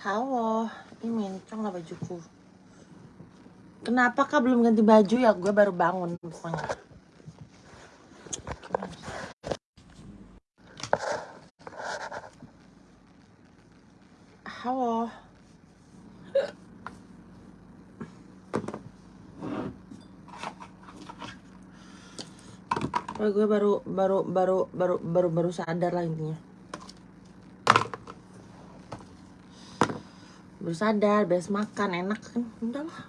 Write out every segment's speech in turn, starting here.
Halo, ini mencong lah bajuku. Kenapa kak belum ganti baju ya? Gue baru bangun pokoknya. Halo. Oh, gue baru baru baru baru baru baru sadar lah intinya. Baru sadar, beres makan enak kan. Udah lah.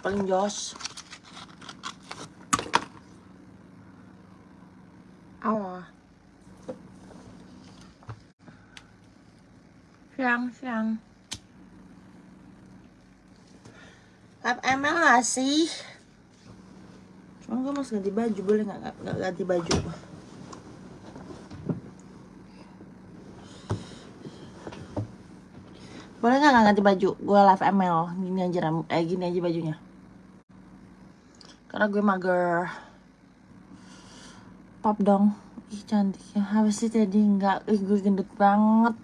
Paling jos. Awa. Siang, siang. Lap ML gak sih? Cuma gue masih ganti baju, boleh gak, gak, gak ganti baju? Boleh gak, gak ganti baju? Gue live ML, gini aja, ram- eh gini aja bajunya. Karena gue mager. Pop dong. Ih cantik ya, habis sih tadi enggak, ih gue gendut banget.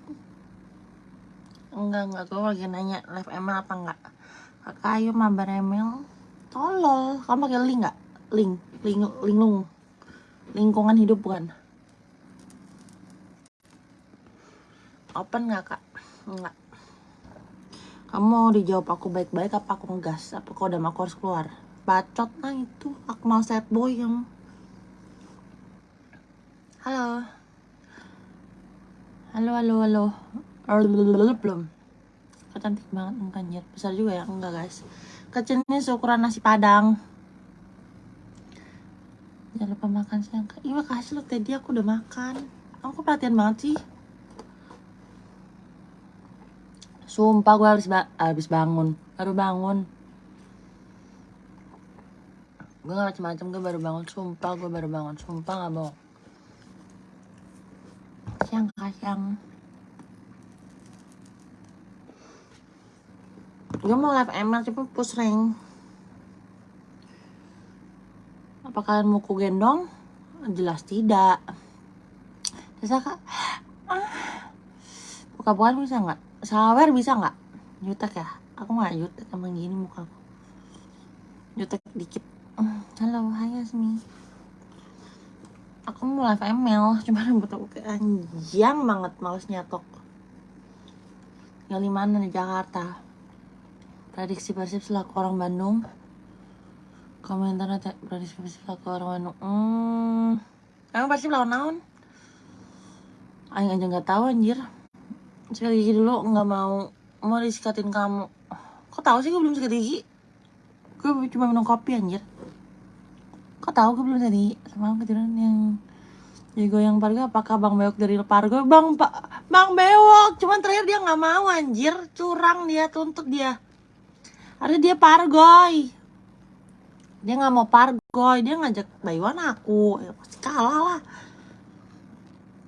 Enggak, enggak, gue lagi nanya live ML apa enggak Kakak ayo mabar ML Tolol, kamu pakai link nggak? Link, link, linglung. Lingkungan hidup bukan? Open nggak kak? Enggak Kamu mau dijawab aku baik-baik apa aku ngegas? Apa kau udah aku harus keluar? Bacot lah itu, aku mau sad boy yang Halo. Halo, halo, halo. Belum. Kok cantik banget enggak anjir Besar juga ya? Enggak guys. Kecilnya seukuran nasi padang. Jangan lupa makan siang. Iya makasih lo tadi aku udah makan. Aku perhatian banget sih Sumpah gue habis, ba habis bangun Baru bangun Gue gak macem-macem gue baru bangun Sumpah gue baru bangun Sumpah gak bohong Siang kak siang Gue mau live ML cuma push rank Apa kalian mau ku gendong? Jelas tidak Bisa kak? Ah. Buka-bukaan bisa nggak? Sawer bisa nggak? Jutek ya? Aku nggak jutek emang gini muka aku. Jutek dikit. Halo, hai Yasmi. Aku mau live ML Cuma rambut aku kayak anjang banget Males nyatok. Yang di mana? Di Jakarta. Prediksi Persib selaku orang Bandung. Komentar prediksi Persib selaku orang Bandung. Hmm. Emang Persib lawan naon? Aing aja nggak tahu anjir Sekali gigi dulu nggak mau Mau disikatin kamu Kok tahu sih gue belum sikat gigi? Gue cuma minum kopi anjir Kok tahu gue belum tadi Semalam ketiduran yang Jago yang Pargo apakah Bang Bewok dari Pargo? Bang Pak Bang Bewok, cuman terakhir dia nggak mau anjir, curang dia tuntut dia. Ada dia Pargoy. Dia nggak mau Pargoy, dia ngajak Baywan aku, ya pasti kalah lah.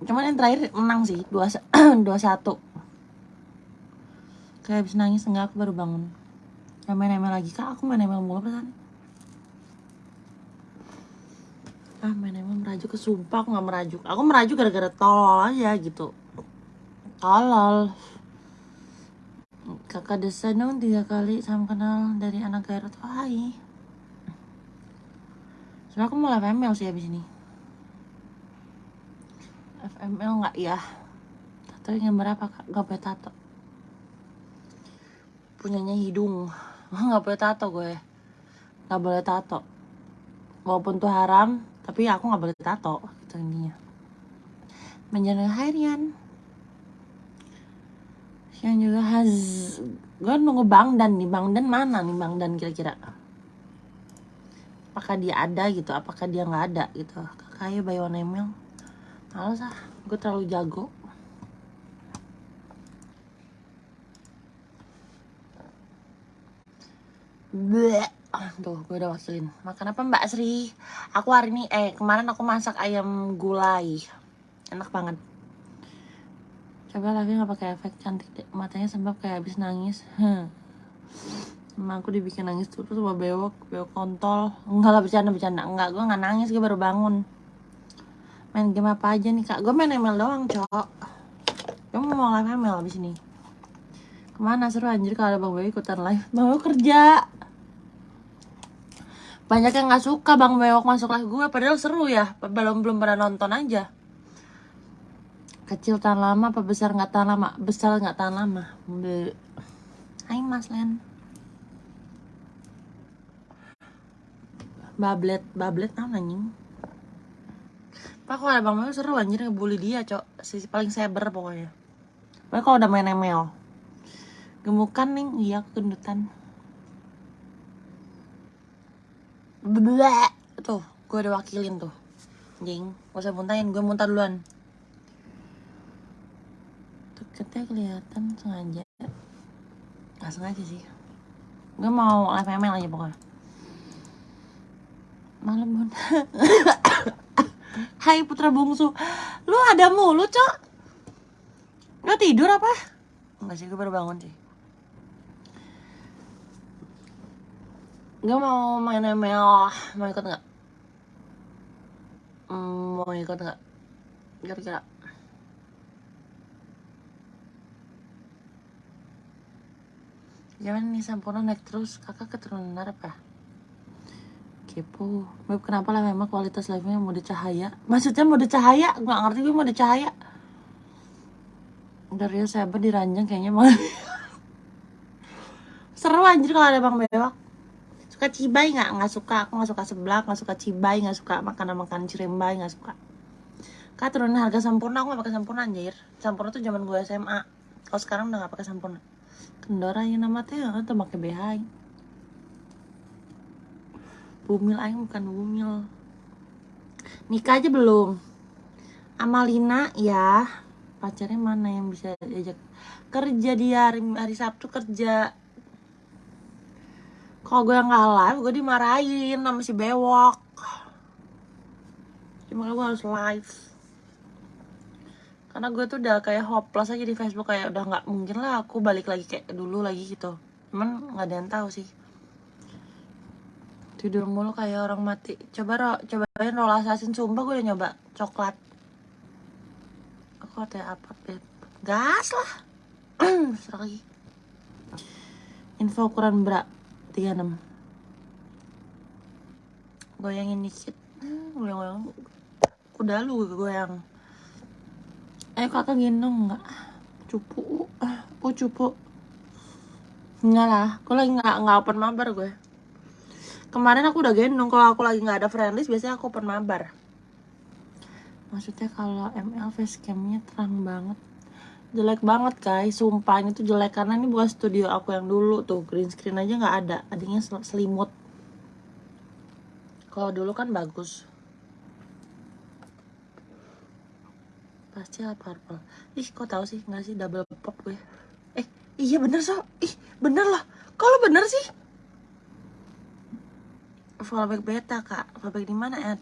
Cuman yang terakhir menang sih, dua dua satu. Kayak habis nangis enggak aku baru bangun. Gak main ML lagi. Kak, aku main ML mulu perasaan. ah main emang merajuk. Ke sumpah aku nggak merajuk. Aku merajuk gara-gara tolol aja gitu. Tolol. Kakak desa dong tiga kali sama kenal dari anak Garut hai. Sebenernya aku mau live ML sih abis ini. FML nggak ya tato yang berapa kak? Boleh tato punyanya hidung. Nggak boleh tato gue. Nggak boleh tato. Walaupun tuh haram tapi aku nggak boleh tato gitu intinya. Menjaga harian. Yang juga has gue nunggu bang dan nih. Bang dan mana nih bang dan kira-kira? Apakah dia ada gitu? Apakah dia nggak ada gitu? Kakaknya Bayon Emil. Males ah gue terlalu jago Bleh. Tuh, gue udah wakilin. Makan apa Mbak Sri? Aku hari ini, eh kemarin aku masak ayam gulai. Enak banget. Coba lagi nggak pakai efek cantik deh. Matanya sembab kayak habis nangis. Hmm. Emang aku dibikin nangis terus sama bewok, bewok kontol. Enggak lah bercanda bercanda. Enggak, gue nggak nangis, gue baru bangun. main game apa aja nih kak gue main ML doang cok kamu mau live ML abis ini ke mana seru anjir kalau ada bang Boy ikutan live bang Boy kerja banyak yang nggak suka bang Bewok masuk live gue padahal seru ya belum belum pernah nonton aja kecil tahan lama apa besar nggak tahan lama besar nggak tahan lama Be Hai Mas Len Bablet, bablet apa anjing? Pak kalau ada Bang Mel seru anjir ngebully dia, Cok. Sisi paling saber pokoknya. Pokoknya kalau udah main ML. Gemukan nih, iya kendutan. Bleh. Tuh, gue udah wakilin tuh. Anjing, gak usah muntahin, gue muntah duluan. Deketnya kelihatan sengaja. Gak sengaja sih. Gue mau live ML aja pokoknya malam bun Hai putra bungsu lu ada mulu cok nggak tidur apa Enggak sih gue baru bangun sih Gue mau main ML Mau ikut nggak? Hmm, mau ikut nggak? Kira-kira. Jangan nih sempurna naik terus. Kakak keturunan apa? kepo. Beb kenapa lah memang kualitas live-nya mode cahaya? Maksudnya mode cahaya? Nggak ngerti gue mode cahaya. Dari saya diranjang kayaknya mau seru anjir kalau ada bang bewak suka cibai nggak? Nggak suka. Aku nggak suka sebelah nggak suka cibai nggak suka makanan makanan cirembai nggak suka. Kak turunin harga sempurna aku nggak pakai sempurna anjir. Sempurna tuh zaman gue SMA kalau sekarang udah nggak pakai sempurna kendora yang nama teh atau pakai BH Bumil aing bukan bumil. Nikah aja belum? Amalina ya pacarnya mana yang bisa diajak? Kerja dia hari, hari Sabtu kerja kalau gue nggak live gue dimarahin sama si bewok. Cuma gue harus live. Karena gue tuh udah kayak hopeless aja di Facebook kayak udah nggak mungkin lah aku balik lagi kayak dulu lagi gitu. Cuman nggak ada yang tahu sih. Tidur mulu kayak orang mati. Coba ro cobain roll assassin sumpah gue udah nyoba coklat. Aku ada apa beb gas lah. Lagi info ukuran bra 36 goyangin dikit. Goyang-goyang. Udah lu goyang. Ayo kakak gendong nggak? Cupu. Uh cupu. Enggak lah gue lagi nggak nggak open mabar gue. Kemarin aku udah gendong. Kalau aku lagi nggak ada friendlist biasanya aku open mabar. Maksudnya kalau ML facecamnya terang banget jelek banget guys sumpah ini tuh jelek. Karena ini bukan studio aku yang dulu tuh. Green screen aja nggak ada. Adanya selimut. Kalau dulu kan bagus. Pasti lah purple. Ih kok tahu sih? Nggak sih? Double pop gue. Eh iya bener so ih bener lah. Kalau bener sih? Fallback beta kak. Fallback di mana Ed?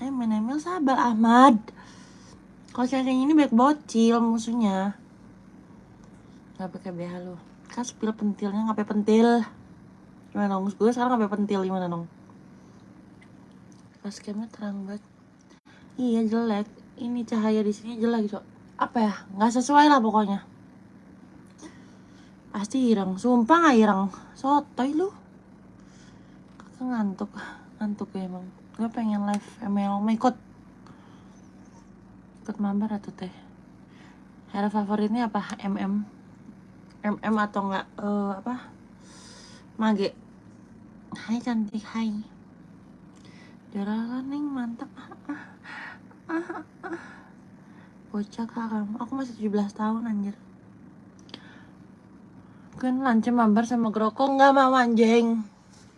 Eh menemil sabar Ahmad. Kalau kayak ini baik bocil musuhnya nggak pakai BH lu. Kan spill pentilnya ngapain pentil. Gimana dong? Gue sekarang ngapain pentil gimana dong? Pas camnya terang banget. Iya jelek. Ini cahaya di sini jelek cok. Apa ya? Nggak sesuai lah pokoknya. Pasti irang sumpah nggak irang sotoy lu. Aku ngantuk. Ngantuk ya emang. Gue pengen live ML mau ikut? Ikut mabar atau teh? Hero favoritnya apa? MM MM atau enggak uh, apa? Mage. Hai cantik. Hai. Jarakan nih mantap. Ah, ah, ah, ah. bocah kamu aku masih 17 tahun anjir. Kan lancem mabar sama groko nggak mau anjing.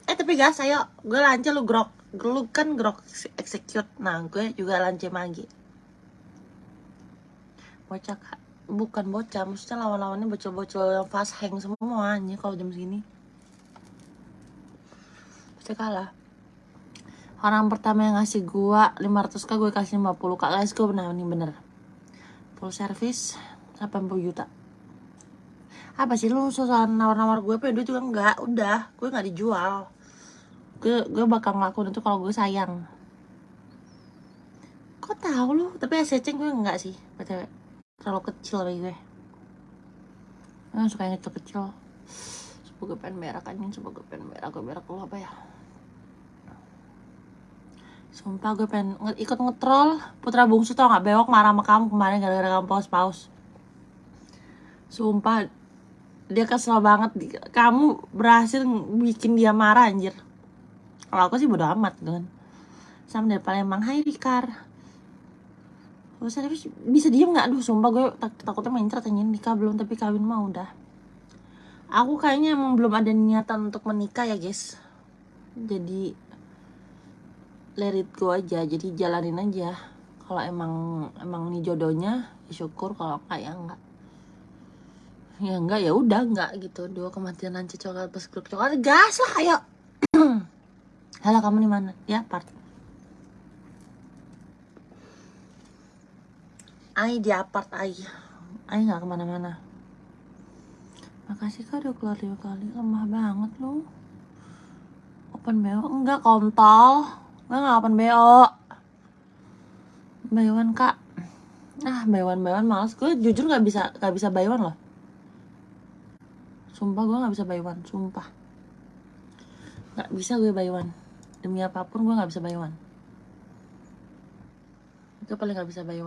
Eh tapi gas ayo. Gue lance lu grok. Lu kan grok execute. Nah gue juga lance magi bocah kak bukan bocah maksudnya lawan-lawannya bocil-bocil yang fast hang semua kalau jam segini. Pasti kalah. Orang pertama yang ngasih gua 500 k gue kasih 50 kak guys gue benar ini bener full service 80 juta. Apa sih lu susah nawar-nawar gue pedo juga enggak? Udah gue nggak dijual. Gue gue bakal ngelakuin itu kalau gue sayang. Kok tahu lu? Tapi SCC gue enggak sih, btw. Terlalu kecil bagi gue. Nggak suka yang kecil-kecil. Semoga pengen berak anjing, semoga pengen berak. Gue berak lu apa ya? Sumpah gue pengen nge- ikut ngetrol Putra Bungsu tau gak bewok marah sama kamu kemarin gara-gara kamu paus-paus Sumpah Dia kesel banget Kamu berhasil bikin dia marah anjir Kalau aku sih bodo amat kan Sama dari Palembang Hai Rikar Bisa, bisa diem gak? Aduh sumpah gue tak- takutnya main anjing. Nikah belum tapi kawin mah udah. Aku kayaknya emang belum ada niatan untuk menikah ya guys. Jadi let it go aja. Jadi jalanin aja. Kalau emang emang ini jodohnya ya syukur. Kalau enggak ya enggak. Ya enggak ya udah enggak gitu. Dua kematian lanci coklat plus grup coklat. Gas lah ayo. Halo kamu di mana? Ya part Ai di apart Ai Ai nggak ke mana-mana. Makasih kak udah keluar dua kali. Lemah banget lu. Open BO Enggak kontol. Gue gak open BO one kak. Ah buy one males. Gue jujur gak bisa gak bisa one loh. Sumpah gue gak bisa one. Sumpah. Gak bisa gue one. Demi apa pun gue gak bisa one. Gue paling gak bisa buy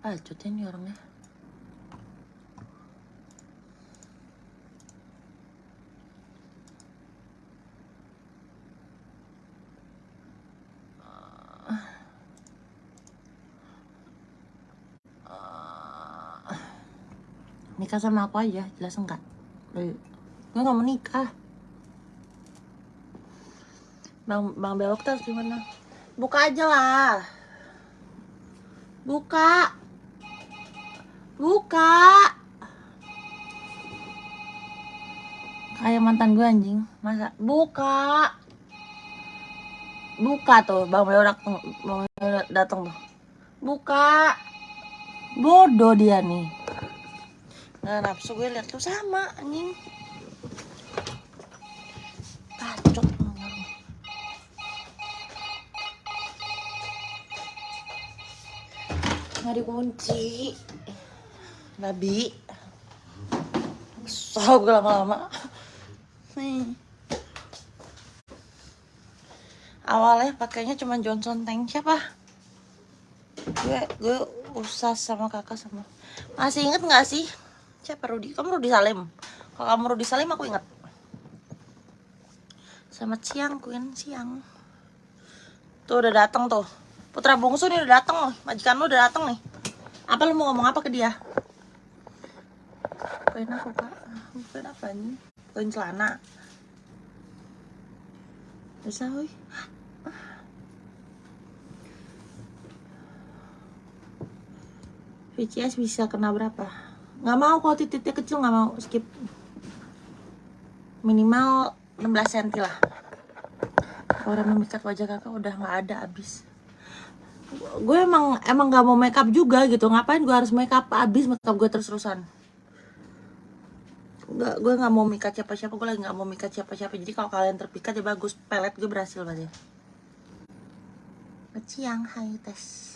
one Ah cutnya nih orangnya. Nikah sama aku aja jelas enggak? Gue gak mau nikah. Bang bang belok tuh gimana? Buka aja lah. Buka buka kayak mantan gue anjing. Masa? Buka buka tuh bang datang bang belok datang tuh. Buka bodoh dia nih. Nah, nafsu gue liat lu sama anjing. Bacot. Nggak dikunci. Babi. Sob gue lama-lama. Nih. Awalnya pakainya cuma Johnson Tank siapa? Gue gue usah sama kakak sama. Masih inget nggak sih? Siapa Rudi? Kamu Rudi Salim. Kalau kamu Rudi Salim aku ingat. Selamat siang, Queen. Siang. Tuh udah datang tuh. Putra bungsu nih udah datang loh. Majikan lu udah datang nih. Apa lu mau ngomong apa ke dia? Koin aku, Kak. Koin apa nih? Koin celana. Bisa, hui. VCS bisa kena berapa? Nggak mau kalau titiknya kecil nggak mau skip. Minimal 16 cm lah. Orang memikat wajah kakak udah nggak ada abis. Gue emang emang nggak mau makeup juga gitu. Ngapain gue harus makeup abis makeup gue terus terusan. Gak, gue nggak mau mikat siapa-siapa. Gue lagi nggak mau mikat siapa-siapa. Jadi kalau kalian terpikat ya bagus. Pelet gue berhasil berarti. Siang, hai tes.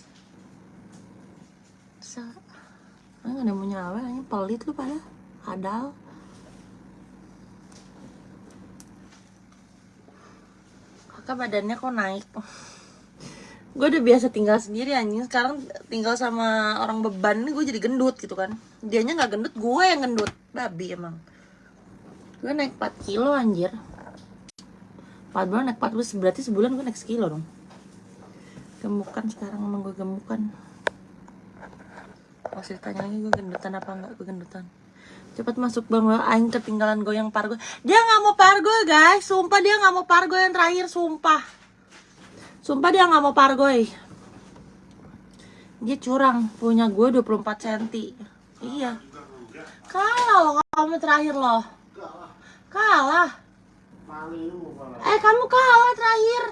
Ah, nggak ada mau nyawa, ini pelit lu pada Adal Kakak badannya kok naik Gue udah biasa tinggal sendiri anjing Sekarang tinggal sama orang beban nih gue jadi gendut gitu kan Dianya nggak gendut, gue yang gendut Babi emang. Gue naik 4 kilo anjir. 4 bulan naik 4 kilo, berarti sebulan gue naik sekilo dong. Gemukan sekarang emang gue gemukan. Masih tanya lagi gue gendutan apa enggak? Gue gendutan. Cepat masuk bang aing ketinggalan goyang pargo dia nggak mau pargo guys. Sumpah dia nggak mau pargo yang terakhir sumpah. Sumpah dia nggak mau pargo dia curang punya gue 24 cm iya kalah loh kamu terakhir loh. Kalah. Eh kamu kalah terakhir.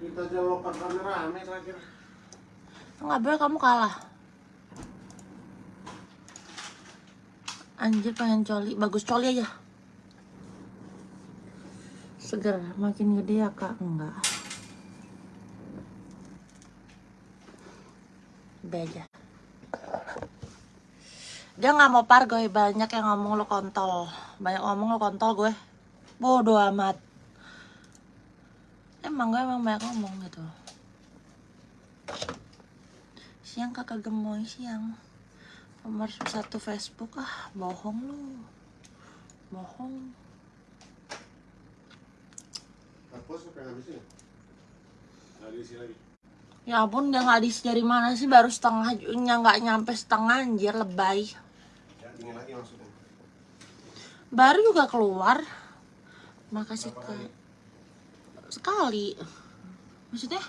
Kita jawab rame terakhir. Nggak boleh kamu kalah. Anjir pengen coli, bagus coli aja. Seger, makin gede ya kak? Enggak. B aja dia nggak mau pargoy banyak yang ngomong lo kontol. Banyak ngomong lo kontol gue bodoh amat. Emang gue emang banyak ngomong gitu. Siang kakak gemoy siang. Nomor satu Facebook ah bohong lu. Bohong. Ya ampun dia nggak dari mana sih? Baru setengah nggak nyampe setengah anjir lebay dingin lagi maksudnya. baru juga keluar. Makasih ke kali? sekali. Maksudnya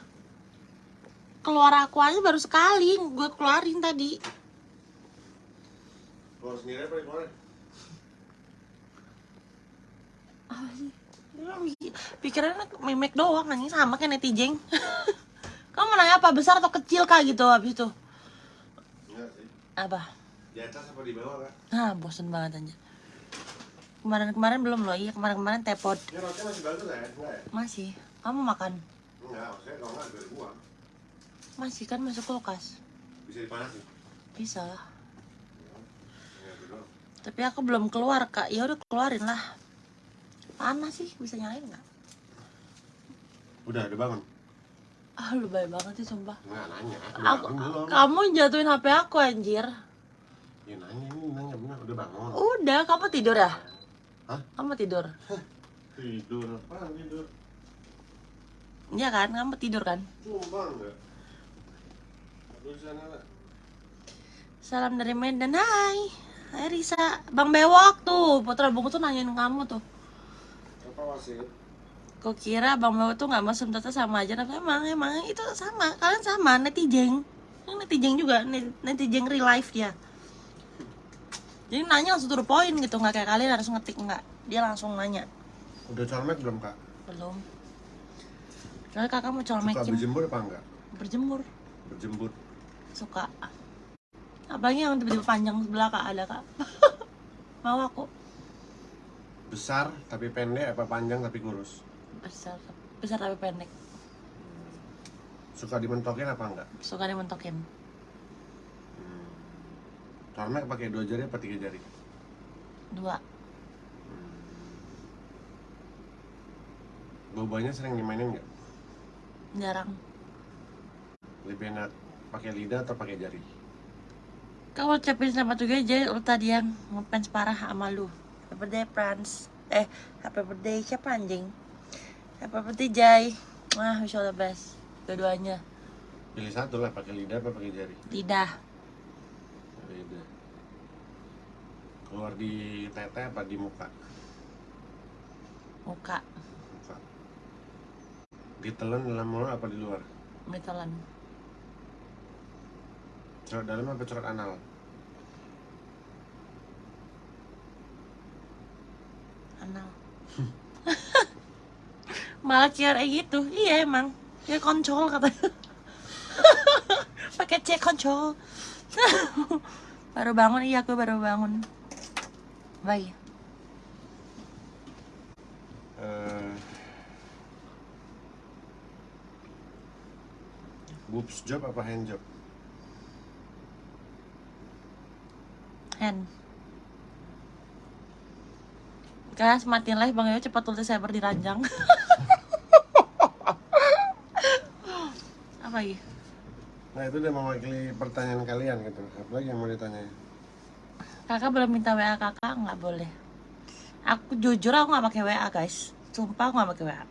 keluar aku aja baru sekali gue keluarin tadi. Keluar sendiri apa sih? Pi- pikirannya memek doang anjing sama kayak netizen kamu mau nanya apa besar atau kecil kak? Gitu habis itu. Enggak sih. apa Di atas apa di bawah kak? ah bosen banget aja kemarin-kemarin belum loh iya kemarin-kemarin tepot Ini roti masih bagus ya? Masih kamu makan Enggak, maksudnya kalau enggak dari buang. masih kan masuk kulkas Bisa dipanasin. bisa lah Ya, doang. tapi aku belum keluar kak ya udah keluarin lah panas sih bisa nyalain nggak Udah, udah bangun? ah lu baik banget sih sumpah Enggak, nanya. Aku belum? kamu jatuhin hp aku anjir Ya nanya, ini nanya bener. Udah bangun? udah kamu tidur ya Hah? kamu tidur Tidur. Apaan tidur? iya kan kamu tidur kan Sumpah enggak? Salam dari Medan hai hai Risa bang bewok tuh putra bungu tuh nanyain kamu tuh Apa wasit? kok kira bang bewok tuh nggak masuk data sama aja tapi emang emang itu sama kalian sama netizen ini netizen juga net- netizen real life dia jadi nanya langsung to the point gitu nggak kayak kalian harus ngetik nggak. Dia langsung nanya. Udah colmek belum kak? belum. Soalnya kakak mau Suka colmekin berjemur apa enggak? berjemur. Berjembut. suka. Apalagi yang tiba-tiba panjang sebelah kak ada kak. Mau aku? Besar tapi pendek apa panjang tapi kurus? besar. Besar tapi pendek. Suka dimentokin apa enggak? suka dimentokin Colmek pakai dua jari apa tiga jari? dua Bobanya sering dimainin nggak? jarang Lebih enak pakai lidah atau pakai jari? Kamu ucapin selamat juga aja lu tadi yang ngefans parah sama lu Happy birthday Franz Eh, happy birthday siapa anjing? Happy birthday Jai Wah, wish all the best Dua-duanya Pilih satu lah, pakai lidah apa pakai jari? Lidah Lidah. Keluar di tete apa di muka? Muka Muka. Ditelan dalam mulut apa di luar? Metalan Cerot dalam apa cerot anal? Anal Malah kayak gitu Iya emang Dia koncol katanya Pakai C koncol Baru bangun, iya aku baru bangun Bye Eh, boobs job apa hand job? Hand. Guys, matiin live Bang Yo cepat tulis cyber di ranjang. Apa lagi? Nah itu udah mewakili pertanyaan kalian gitu. Apa lagi yang mau ditanya? Kakak belum minta WA kakak, nggak boleh. Aku jujur aku nggak pakai WA guys. Sumpah aku nggak pakai WA.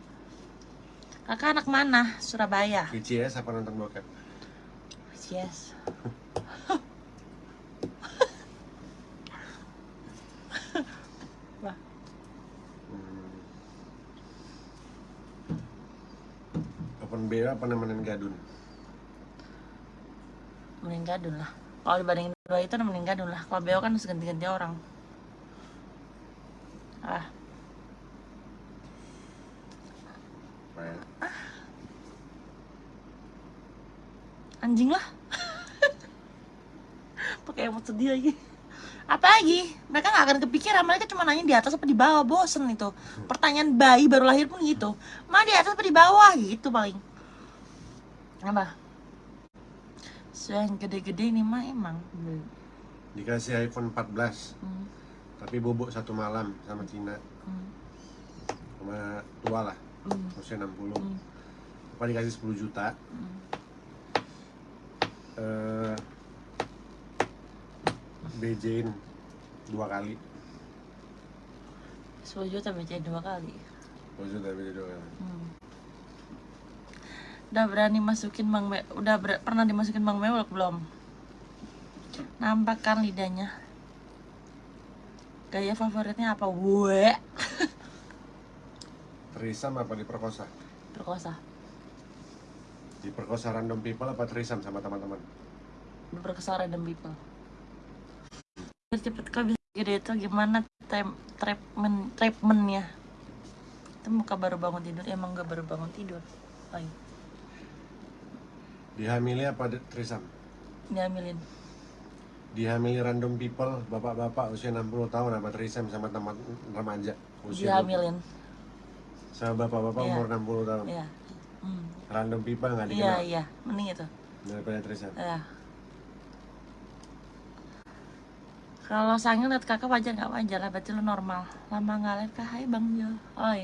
Kakak anak mana? Surabaya. VCS apa nonton bokep? Wah, Hmm. Open BO apa nemenin gadun? Mending gadun lah. Kalau dibandingin dua itu mending gadun lah. Kalau beo kan harus ganti-ganti orang. Ah, anjing lah. Pakai emot sedih lagi. Apa lagi? Mereka nggak akan kepikiran. Mereka cuma nanya di atas apa di bawah. Bosen itu. Pertanyaan bayi baru lahir pun gitu. Ma di atas apa di bawah gitu paling. Apa? So yang gede-gede ini mah emang. Dikasih iPhone 14, Hmm. tapi bobok satu malam sama Cina. Hmm. Sama tua lah, Hmm. usia 60. Hmm. Apa dikasih 10 juta. Hmm. Eh BJ-in dua kali. 10 juta baca dua kali. 10 juta BJ dua kali. Hmm. Udah berani masukin Bang Me udah ber- pernah dimasukin Bang Mewek belum? Nampak kan lidahnya? Gaya favoritnya apa? Weh. Trisam apa diperkosa? Perkosa. Diperkosa random people apa trisam sama teman-teman? Berkesan random people. Cepet kok bisa gede itu gimana treatment treatmentnya? Itu muka baru bangun tidur emang gak baru bangun tidur. Oh, iya. Dihamili apa di- trisam? Diambilin. Dihamili random people, bapak-bapak usia 60 tahun apa trisam sama teman remaja usia 20. Diambilin. sama bapak-bapak Iya. umur 60 tahun. Iya. Hmm. Random people nggak Iya, dikenal iya. Mending itu. daripada trisam. Ya. Kalau sangil liat kakak wajar nggak wajar lah, berarti lu normal. Lama nggak liat kak, hai bang Jo. Oi.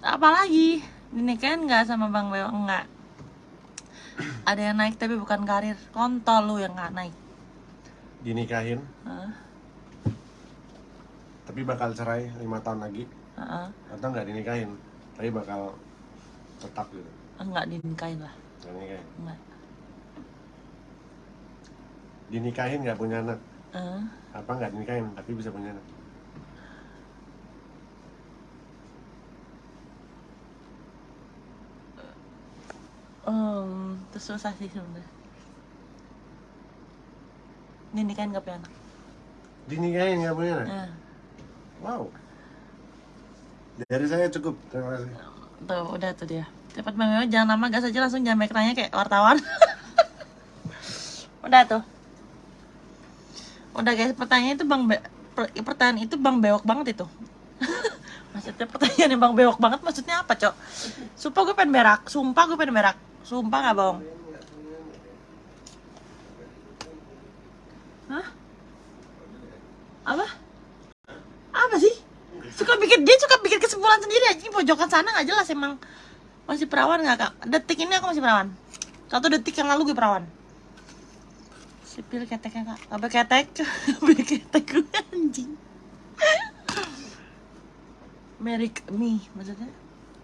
Apalagi dinikahin nggak sama bang Beo enggak? Ada yang naik tapi bukan karir. Kontol lu yang nggak naik. Dinikahin, Heeh. tapi bakal cerai lima tahun lagi Heeh. atau nggak dinikahin, tapi bakal tetap gitu. Enggak dinikahin lah. Nggak dinikahin. Enggak. Dinikahin nggak punya anak, Eh, apa nggak dinikahin tapi bisa punya anak. Um, itu susah sih sebenarnya. Dinikahin nggak punya anak. Dinikahin nggak punya anak. Eh. Wow. Dari saya cukup. Terima kasih. Tuh, udah tuh dia. Cepat Bang Meo, jangan lama gas aja langsung jangan banyak nanya kayak wartawan. udah tuh. Udah guys, pertanyaan itu Bang Be per- pertanyaan itu Bang bewok banget itu. maksudnya pertanyaan yang Bang bewok banget maksudnya apa, Cok? Sumpah gue pengen berak, sumpah gue pengen berak. Sumpah gak bohong. Hah? Apa? Apa sih? Suka bikin dia suka bikin kesimpulan sendiri aja Ini pojokan sana nggak jelas emang masih perawan nggak kak? Detik ini aku masih perawan. Satu detik yang lalu gue perawan. Sipil keteknya kak, apa ketek? Apa ketek gue anjing. Merik me maksudnya.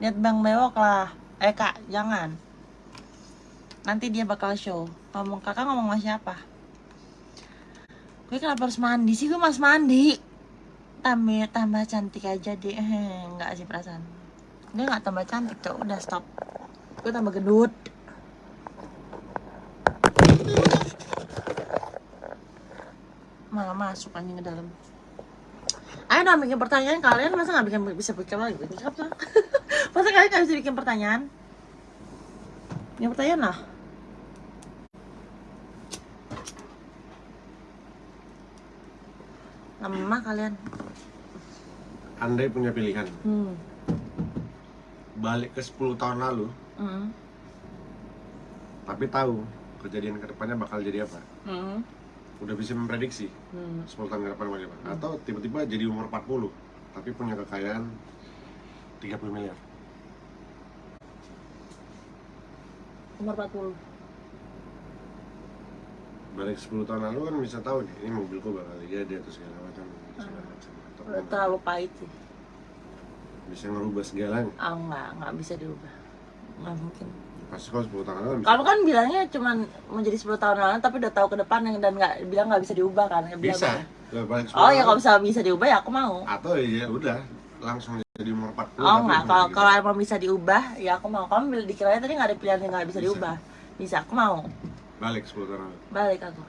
Lihat bang bewok lah. Eh kak, jangan. Nanti dia bakal show. Ngomong kakak ngomong sama siapa? Gue kenapa harus mandi sih? Gue mas mandi. Tambah tambah cantik aja deh. Eh, nggak sih perasaan. Dia nggak tambah cantik tuh. Udah stop. Gue tambah gendut. Malah masuk anjing ke dalam. Ayo dong bikin pertanyaan kalian. Masa nggak bikin bisa bikin lagi? Masa kalian nggak bisa bikin pertanyaan? Bikin pertanyaan lah lama kalian Andai punya pilihan, hmm. balik ke 10 tahun lalu, Hmm. tapi tahu kejadian ke depannya bakal jadi apa. Hmm. Udah bisa memprediksi Hmm. 10 tahun ke depan bagaimana. Atau tiba-tiba jadi umur 40, tapi punya kekayaan 30 miliar. Umur 40 Balik 10 tahun lalu kan bisa tahu nih, ini mobilku bakal jadi atau segala macam. segala macam. Atau terlalu pahit sih bisa ngerubah segalanya. Ah nggak, nggak bisa diubah Nggak mungkin Pasti kalau 10 tahun lalu kan. Kamu kan bilangnya cuman mau jadi 10 tahun lalu tapi udah tahu ke depan dan nggak bilang nggak bisa diubah kan Bilang Bisa. gue- Udah balik 10 Oh ya kalau bisa bisa diubah ya aku mau Atau ya udah langsung jadi umur 40. Oh nggak, kalau gitu. kalau emang bisa diubah ya aku mau Kamu dikiranya tadi nggak ada pilihan yang nggak bisa Bisa. diubah Bisa, aku mau balik 10 tahun lalu. Balik aku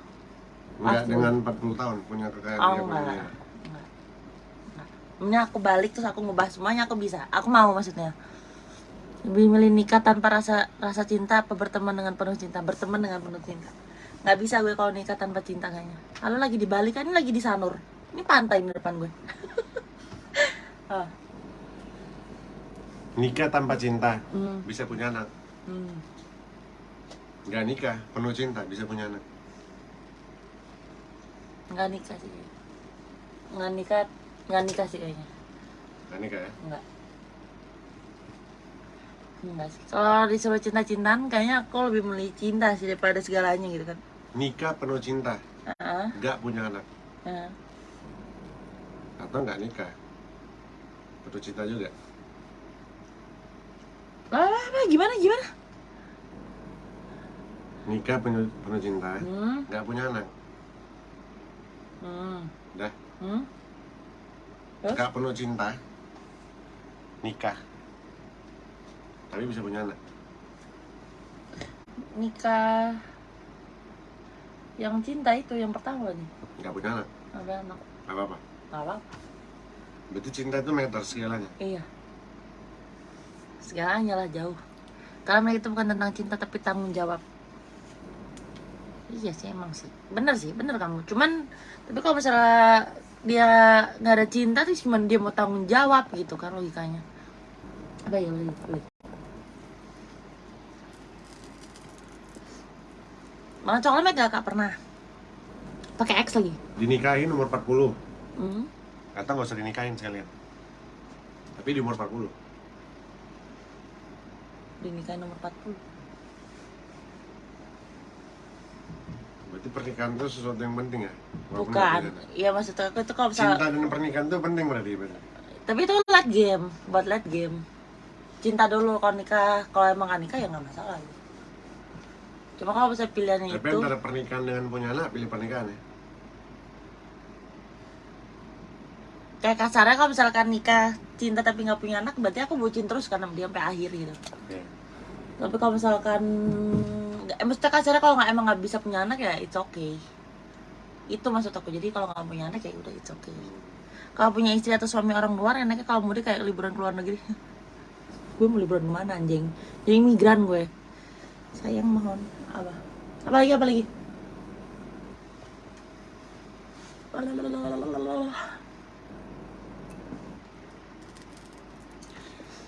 Enggak Pasti. dengan 40 tahun punya kekayaan Oh 30 enggak. Enggak. Enggak. Mending aku balik terus aku ngubah semuanya aku bisa Aku mau maksudnya Lebih milih nikah tanpa rasa rasa cinta apa berteman dengan penuh cinta Berteman dengan penuh cinta Nggak bisa gue kalau nikah tanpa cinta kayaknya Kalau lagi di Bali kan ini lagi di Sanur Ini pantai di depan gue oh. Nikah tanpa cinta, hmm, bisa punya anak. hmm. Nggak nikah penuh cinta bisa punya anak nggak nikah sih nggak nikah nggak nikah sih kayaknya nggak nikah ya nggak Enggak sih. Kalau disuruh cinta-cintaan, kayaknya aku lebih memilih cinta sih daripada segalanya gitu kan. nikah penuh cinta Heeh. nggak punya anak heeh. atau nggak nikah penuh cinta juga apa, gimana, gimana? Nikah penuh penuh cinta Hmm, nggak punya anak hmm, dah hmm. Terus? nggak penuh cinta nikah tapi bisa punya anak Nikah yang cinta itu yang pertama nih. nggak punya anak Ada anak. apa apa Nggak apa berarti cinta itu meter segalanya Iya. Segalanya lah jauh. Karena itu bukan tentang cinta tapi tanggung jawab. Iya sih emang sih. Bener sih, bener kamu. Cuman tapi kalau misalnya dia nggak ada cinta tuh cuman dia mau tanggung jawab gitu kan logikanya. Apa ya beli. Malah coklatnya gak kak pernah. Pakai X lagi. dinikahin umur 40 Hmm. atau nggak usah dinikahin sekalian tapi di umur 40 Dinikahin nomor 40. Berarti pernikahan itu sesuatu yang penting ya Walaupun Bukan. Iya maksud aku itu kalau misalnya cinta dan pernikahan itu penting berarti berarti Tapi itu late game, buat late game. Cinta dulu kalau nikah, kalau emang gak nikah ya nggak masalah. Cuma kalau bisa pilihannya tapi itu, antara pernikahan dengan punya anak pilih pernikahan ya kayak kasarnya kalau misalkan nikah cinta tapi nggak punya anak, berarti aku bucin terus karena dia sampai akhir gitu. Oke. Tapi kalau misalkan, nggak, eh, maksudnya kasarnya kalau nggak emang nggak bisa punya anak ya it's okay. Itu maksud aku. Jadi kalau nggak punya anak ya udah it's okay. Kalau punya istri atau suami orang luar, enaknya kalau mudik kayak liburan ke luar negeri. gue mau liburan ke mana anjing? Jadi migran gue. Sayang mohon. Apa? Apa lagi? Apa lagi?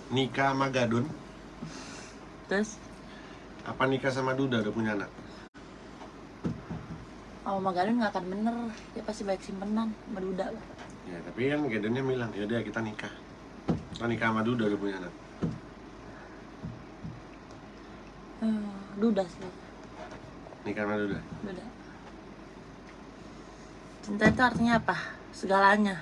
nikah sama gadun Terus, apa nikah sama duda udah punya anak oh Magalun nggak akan bener. Dia pasti baik simpenan, sama duda lah. ya tapi kan gadunnya bilang yaudah kita nikah kita nikah sama duda udah punya anak Hmm, duda sih. nikah sama duda Duda. Cinta itu artinya apa? Segalanya.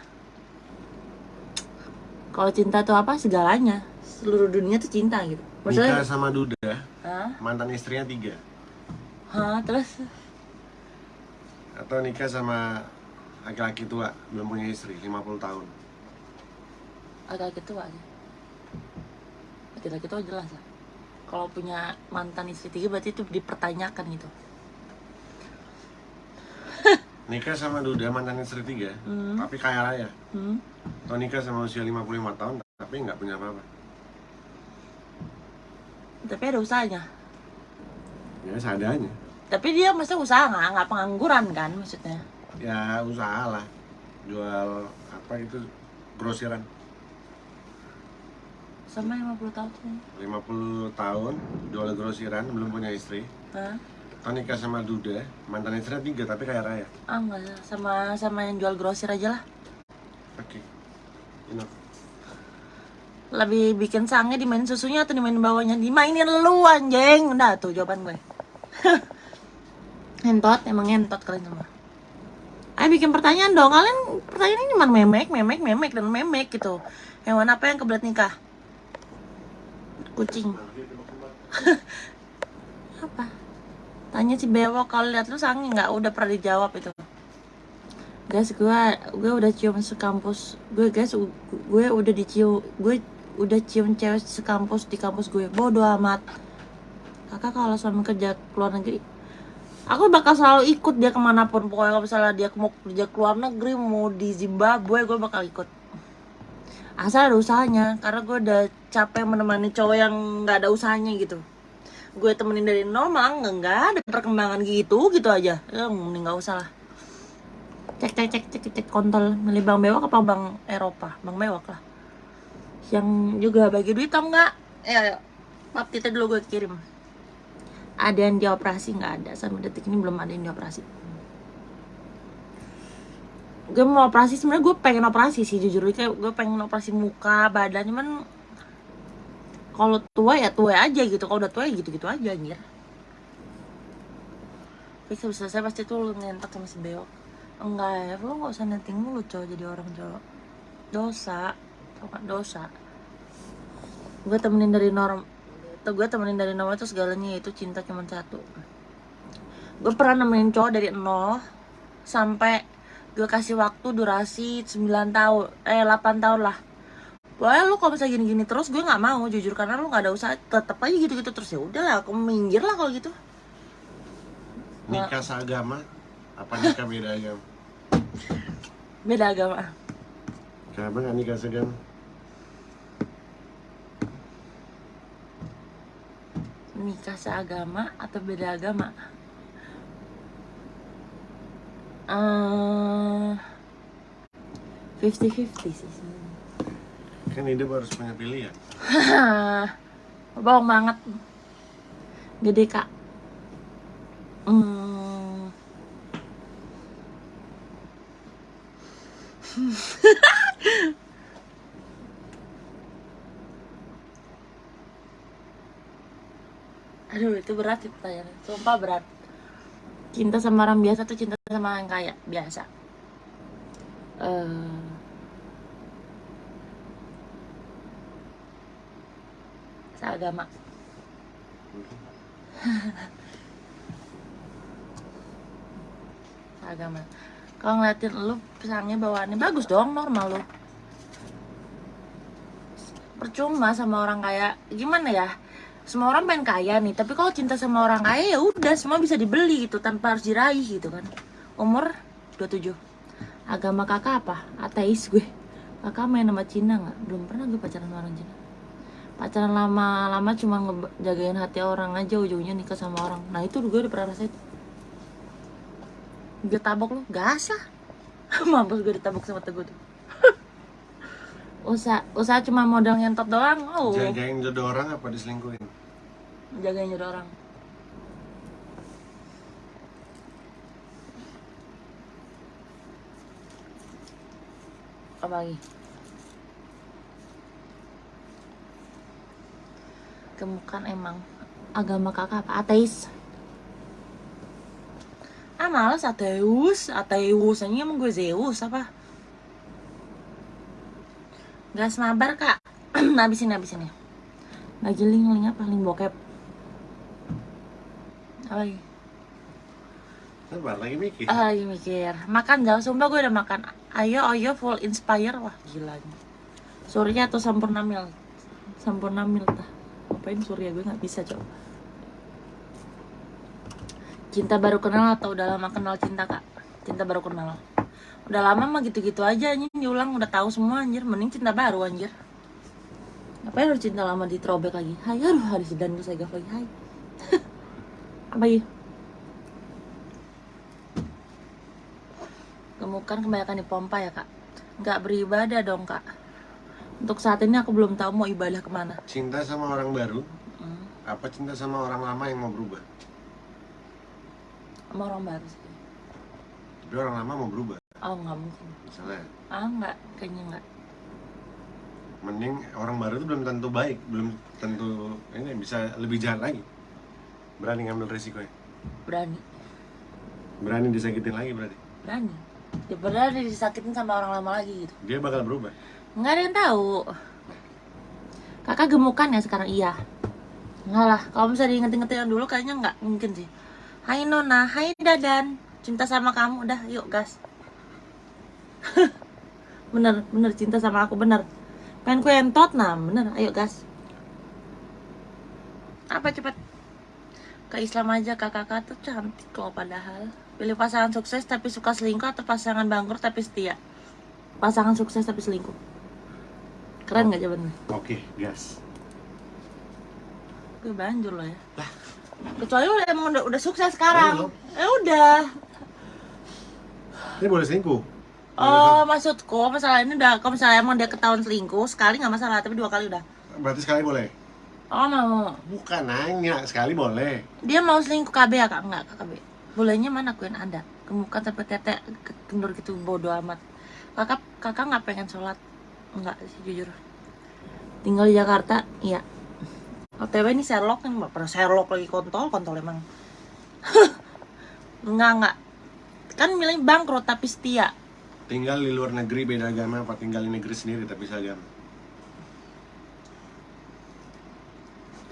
Kalau cinta itu apa? Segalanya. Seluruh dunia tuh cinta gitu. Maksudnya, nikah sama duda Hah? mantan istrinya tiga Hah? Terus? atau nikah sama laki-laki tua belum punya istri 50 tahun Laki-laki tua aja. Laki-laki tua jelas lah. Kalau punya mantan istri tiga berarti itu dipertanyakan gitu. nikah sama duda mantan istri tiga Hmm. tapi kaya raya Hmm? atau nikah sama usia 55 tahun tapi nggak punya apa-apa Tapi ada usahanya. ya seadanya Tapi dia masa usaha nggak? Nggak pengangguran kan maksudnya? ya usaha lah jual apa itu grosiran Sama 50 tahun sih. 50 tahun jual grosiran belum punya istri Hah? nikah sama duda mantan istrinya tiga tapi kaya raya Ah enggak sama sama yang jual grosir aja lah. oke enough Lebih bikin sange dimainin susunya atau dimainin bawahnya? Dimainin lu anjing. Udah tuh jawaban gue. ngentot, emang ngentot kalian semua. Ayo bikin pertanyaan dong. Kalian pertanyaan ini cuma memek, memek, memek dan memek gitu. Hewan apa yang kebelet nikah? Kucing. apa? Tanya si bewok kalau lihat lu sange nggak? Udah pernah dijawab itu. Guys, gue gue udah cium sekampus. Gue guys, gue udah dicium, gue udah cium cewek sekampus di kampus gue. Bodoh amat. Kakak kalau suami kerja ke luar negeri, aku bakal selalu ikut dia ke mana pun. Pokoknya kalau misalnya dia mau kerja ke luar negeri, mau di Zimbabwe, gue bakal ikut. Asal ada usahanya, karena gue udah capek menemani cowok yang nggak ada usahanya gitu. Gue temenin dari nol malah nggak ada perkembangan gitu gitu aja. Ya, mending nggak usah lah cek cek cek cek cek kontol milih bang bewok apa bang Eropa bang bewok lah yang juga bagi duit tau nggak? Ya ya pap kita dulu gue kirim. Ada yang dioperasi nggak ada. Sampai detik ini belum ada yang dioperasi gue mau operasi. Sebenarnya gue pengen operasi sih jujur. Kayak gue pengen operasi muka badan. Cuman kalau tua ya tua aja gitu. Kalau udah tua ya gitu gitu aja anjir. Tapi sebelum selesai pasti tuh lu ngentak sama si Beo. Enggak ya lu nggak usah nenting mulu cowok. Jadi orang cowok. Dosa gak dosa. Gue temenin dari norm tuh gue temenin dari nol itu segalanya itu cinta cuma satu. Gue pernah nemenin cowok dari nol sampai gue kasih waktu durasi 9 tahun eh 8 tahun lah. Pokoknya lu kalau misalnya gini-gini terus gue nggak mau jujur karena lu nggak ada usaha tetep aja gitu-gitu terus. Ya udah lah aku minggir lah kalau gitu. Nikah seagama? Apa nikah beda agama? beda agama. Kenapa nggak nikah seagama? Nikah seagama atau beda agama eh 50-50 sih. Kan hidup harus punya pilihan. bohong banget gede kak hmm. aduh itu berat sih pertanyaannya sumpah berat. Cinta sama orang biasa tuh cinta sama orang kaya biasa. Eh seagama. Seagama. Kalau ngeliatin lu pisangnya bawaannya bagus dong normal lu. Percuma sama orang kaya. Gimana ya semua orang pengen kaya nih tapi kalau cinta sama orang kaya ya udah semua bisa dibeli gitu tanpa harus diraih gitu kan. Umur 27 agama kakak apa? Ateis gue. Kakak main sama Cina nggak? Belum pernah gue pacaran sama orang Cina. Pacaran lama-lama cuma ngejagain hati orang aja ujungnya nikah sama orang. Nah itu gue udah pernah rasain. Gue tabok lu gas lah mampus gue ditabok sama teguh tuh usaha usaha cuma modal ngentot doang oh. Jagain jodoh orang apa diselingkuhin? jagain jodoh orang. Apa lagi? Gemukan emang agama kakak apa? Ateis. Ah males ateus. Ateus ini emang gue Zeus apa gas mabar kak. Habisin habisin ya. Lagi link link apa? Link bokep. Apa lagi? Sabar lagi mikir. Ah, lagi mikir. Makan jauh sumpah gue udah makan. Ayo ayo full inspire. Wah gila nih Surya atau Sampurna Mil? Sampurna Mil tah. Ngapain Surya? Gue nggak bisa coba cinta baru kenal atau udah lama kenal cinta kak? Cinta baru kenal udah lama mah gitu-gitu aja anjir diulang udah tahu semua anjir. Mending cinta baru anjir. Ngapain harus cinta lama di throwback lagi? Hai aduh harus dan saya gak lagi. Hai. Apa ya? Gemukan kebanyakan dipompa ya kak? Nggak beribadah dong kak. Untuk saat ini aku belum tahu mau ibadah ke mana. Cinta sama orang baru? Hmm. apa cinta sama orang lama yang mau berubah? sama orang baru sih. Tapi orang lama mau berubah. Oh nggak mungkin. Misalnya, ah nggak kayaknya nggak. Mending orang baru itu belum tentu baik, belum tentu ini bisa lebih jahat lagi. Berani ngambil risikonya. berani. Berani disakitin lagi berarti. berani. Ya berani disakitin sama orang lama lagi gitu. Dia bakal berubah. nggak ada yang tahu. Kakak gemukan ya sekarang? Iya. Nggak lah kalau misalnya diinget-ingetin yang dulu kayaknya nggak mungkin sih. Hai Nona, Hai Dadan. Cinta sama kamu udah yuk gas bener bener cinta sama aku bener. Pengen ku entot nah bener. Ayo gas. Apa cepet ke Islam aja kakak-kakak tuh cantik loh padahal. Pilih pasangan sukses tapi suka selingkuh atau pasangan bangkrut tapi setia? Pasangan sukses tapi selingkuh. Keren nggak jawabannya? Oke, gas. gue banjur loh ya. Kecuali lo emang udah, udah sukses sekarang. Ya udah. Ini boleh selingkuh. Oh maksudku masalah ini udah kalau misalnya emang dia ketahuan selingkuh sekali nggak masalah tapi dua kali udah Berarti sekali boleh. Oh mau. Bukan nanya, sekali boleh. Dia mau selingkuh KB ya kak? Enggak kak KB. Bolehnya mana aku yang ada. Kemuka sampai tete ke- kendur gitu bodoh amat. Kakak kakak nggak pengen sholat? Enggak sih jujur. Tinggal di Jakarta, iya. OTW ini Sherlock kan nggak pernah Sherlock lagi kontol kontol emang. enggak enggak. Kan milih bangkrut tapi setia. Tinggal di luar negeri beda agama apa tinggal di negeri sendiri tapi seagama?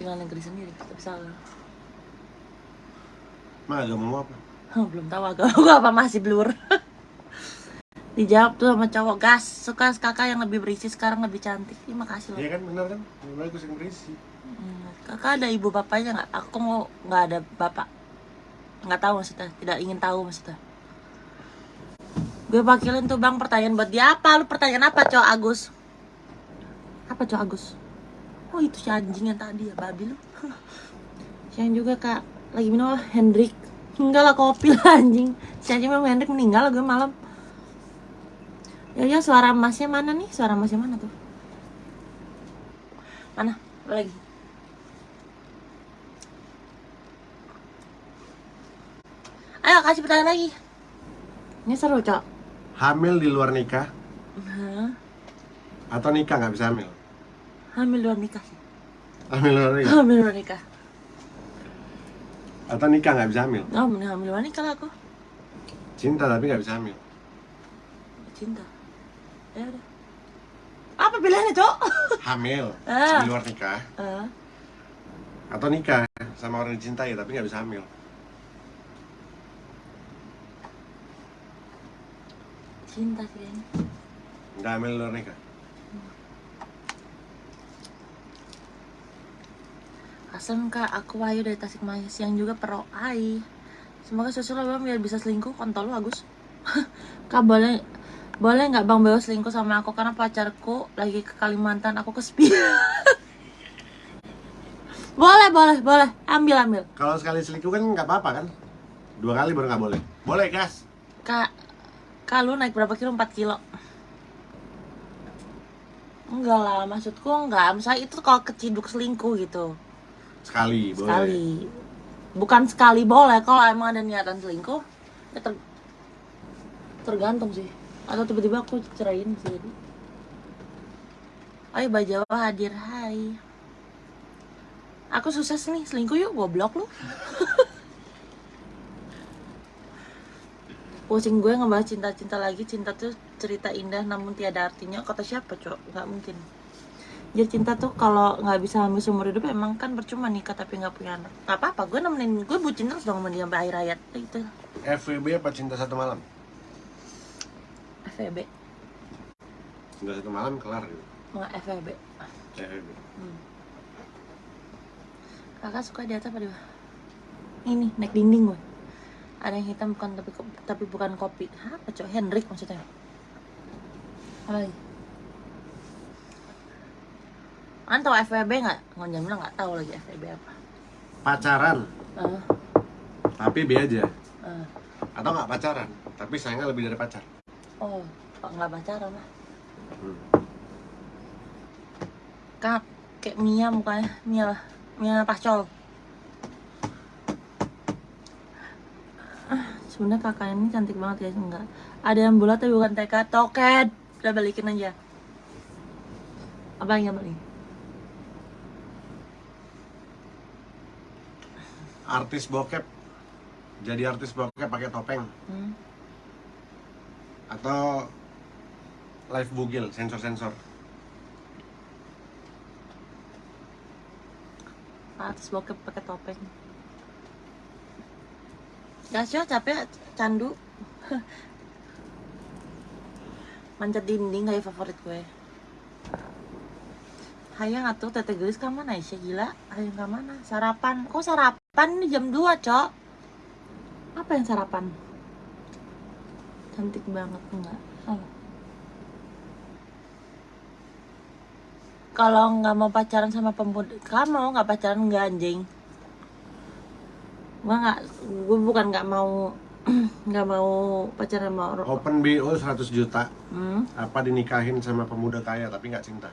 Tinggal negeri sendiri tapi salah. Mah agamamu apa? Belum tahu agama gua apa masih blur. Dijawab tuh sama cowok gas suka kakak yang lebih berisi sekarang lebih cantik. Terima kasih loh. Iya kan benar kan? Lebih bagus yang berisi. Hmm, kakak ada ibu bapaknya nggak? Aku mau nggak ada bapak. Nggak tahu maksudnya. Tidak ingin tahu maksudnya. Gue wakilin tuh bang pertanyaan buat dia apa? Lu pertanyaan apa cowok Agus? Apa cowok Agus? Oh itu si anjing yang tadi ya babi lu. Siang juga kak lagi minum? Hendrik. Enggak lah kopi lah anjing. Si anjing minum Hendrik meninggal gue malam. Ya ya suara emasnya mana nih? Suara emasnya mana tuh? Mana? Lagi? Ayo kasih pertanyaan lagi. Ini seru, Cok. Hamil di luar nikah Hah? atau nikah nggak bisa hamil? Hamil luar nikah sih. Hamil di luar nikah Hamil luar nikah. atau nikah nggak bisa hamil? Oh, mending hamil luar nikah lah aku. Cinta tapi nggak bisa hamil. Cinta. Ya udah. Apa pilihannya, Cok? Hamil Ah. di luar nikah Eh, atau nikah sama orang yang dicintai tapi nggak bisa hamil. Cinta sih kayaknya. Nggak di luar nikah. Asem kak, aku Wahyu dari Tasikmalaya siang juga pro Hai Semoga sosial bang biar bisa selingkuh kontol lu Agus Kak boleh boleh nggak bang Beo selingkuh sama aku karena pacarku lagi ke Kalimantan aku ke Spi Boleh boleh boleh ambil ambil Kalau sekali selingkuh kan nggak apa-apa kan? Dua kali baru nggak boleh. Boleh gas. Kak Kak lu naik berapa kilo? 4 kilo. Enggak lah maksudku enggak. Misalnya itu kalau keciduk selingkuh gitu. Sekali boleh. sekali. Bukan sekali boleh kalau emang ada niatan selingkuh ya ter- tergantung sih. Atau tiba-tiba aku ceraiin sih. Jadi Ayo Mbak Jawa hadir. Hai. Aku sukses nih selingkuh yuk goblok lu Pusing gue ngebahas cinta-cinta lagi Cinta tuh cerita indah namun tiada artinya Kata siapa cok? Gak mungkin jadi cinta tuh kalau nggak bisa hamil seumur hidup emang kan percuma nikah tapi nggak punya anak nggak apa-apa gue nemenin gue bucin terus dong sama dia sampai akhir hayat itu FWB apa cinta satu malam? FVB Cinta satu malam kelar gitu. nggak FVB FWB. hmm. kakak suka di atas apa di bawah ini naik dinding gue ada yang hitam bukan tapi tapi bukan kopi Hah, apa cok Hendrik maksudnya apa lagi An tau FVB nggak? Ngonjam bilang nggak tahu lagi FVB apa. Pacaran Ah, tapi B aja. ah. Atau nggak pacaran tapi sayangnya lebih dari pacar. Oh, nggak pacaran lah. Hmm. Kak, kayak Mia mukanya, Mia lah, Mia Pacol. Ah, sebenarnya kakak ini cantik banget ya, enggak. Ada yang bulat tapi bukan TK, toket. Udah balikin aja. Abang yang balik. Artis bokep jadi artis bokep pakai topeng Hmm. atau live bugil sensor-sensor. Artis bokep pakai topeng. Gak sih, capek, candu. Manjat dinding kayak favorit gue. Hayang atuh tete geus ka mana Aisyah gila? Hayang ka mana? Sarapan. Kok sarapan ini jam 2, Cok? Apa yang sarapan? Cantik banget enggak? Oh. Kalau nggak mau pacaran sama pemuda, kamu nggak pacaran nggak anjing? Gua nggak, gue bukan nggak mau nggak mau pacaran sama orang. Open BO 100 juta. Hmm, Apa dinikahin sama pemuda kaya tapi nggak cinta?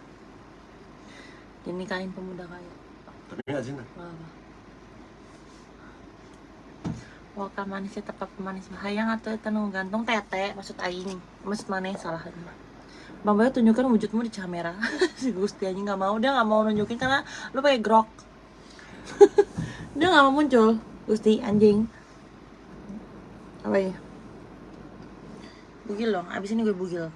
dinikahin pemuda kaya. Tapi nggak apa. Wakal manisnya tepat pemanis bahayang atau tenung gantung tete maksud aing maksud mana salah Bang Bayu tunjukkan wujudmu di kamera si Gusti aja nggak mau dia nggak mau nunjukin karena lu pakai grok dia nggak mau muncul Gusti anjing apa ya bugil dong abis ini gue bugil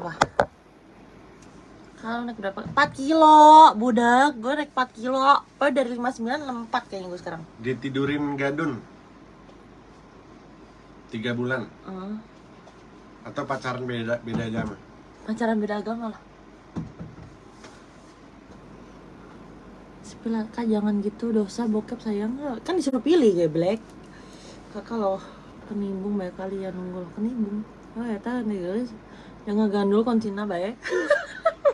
Wah. Kalau naik berapa? 4 kilo, budak. Gue naik 4 kilo. Oh, dari 59 4 kayaknya gue sekarang. Ditidurin gadun. Tiga bulan. Hmm. Atau pacaran beda beda agama. Pacaran beda agama lah. Sepila, kak jangan gitu dosa bokep sayang kan disuruh pilih ya black kakak loh kenimbung banyak kali ya nunggu loh kenimbung oh ya tak nih guys jangan gandul kontina baik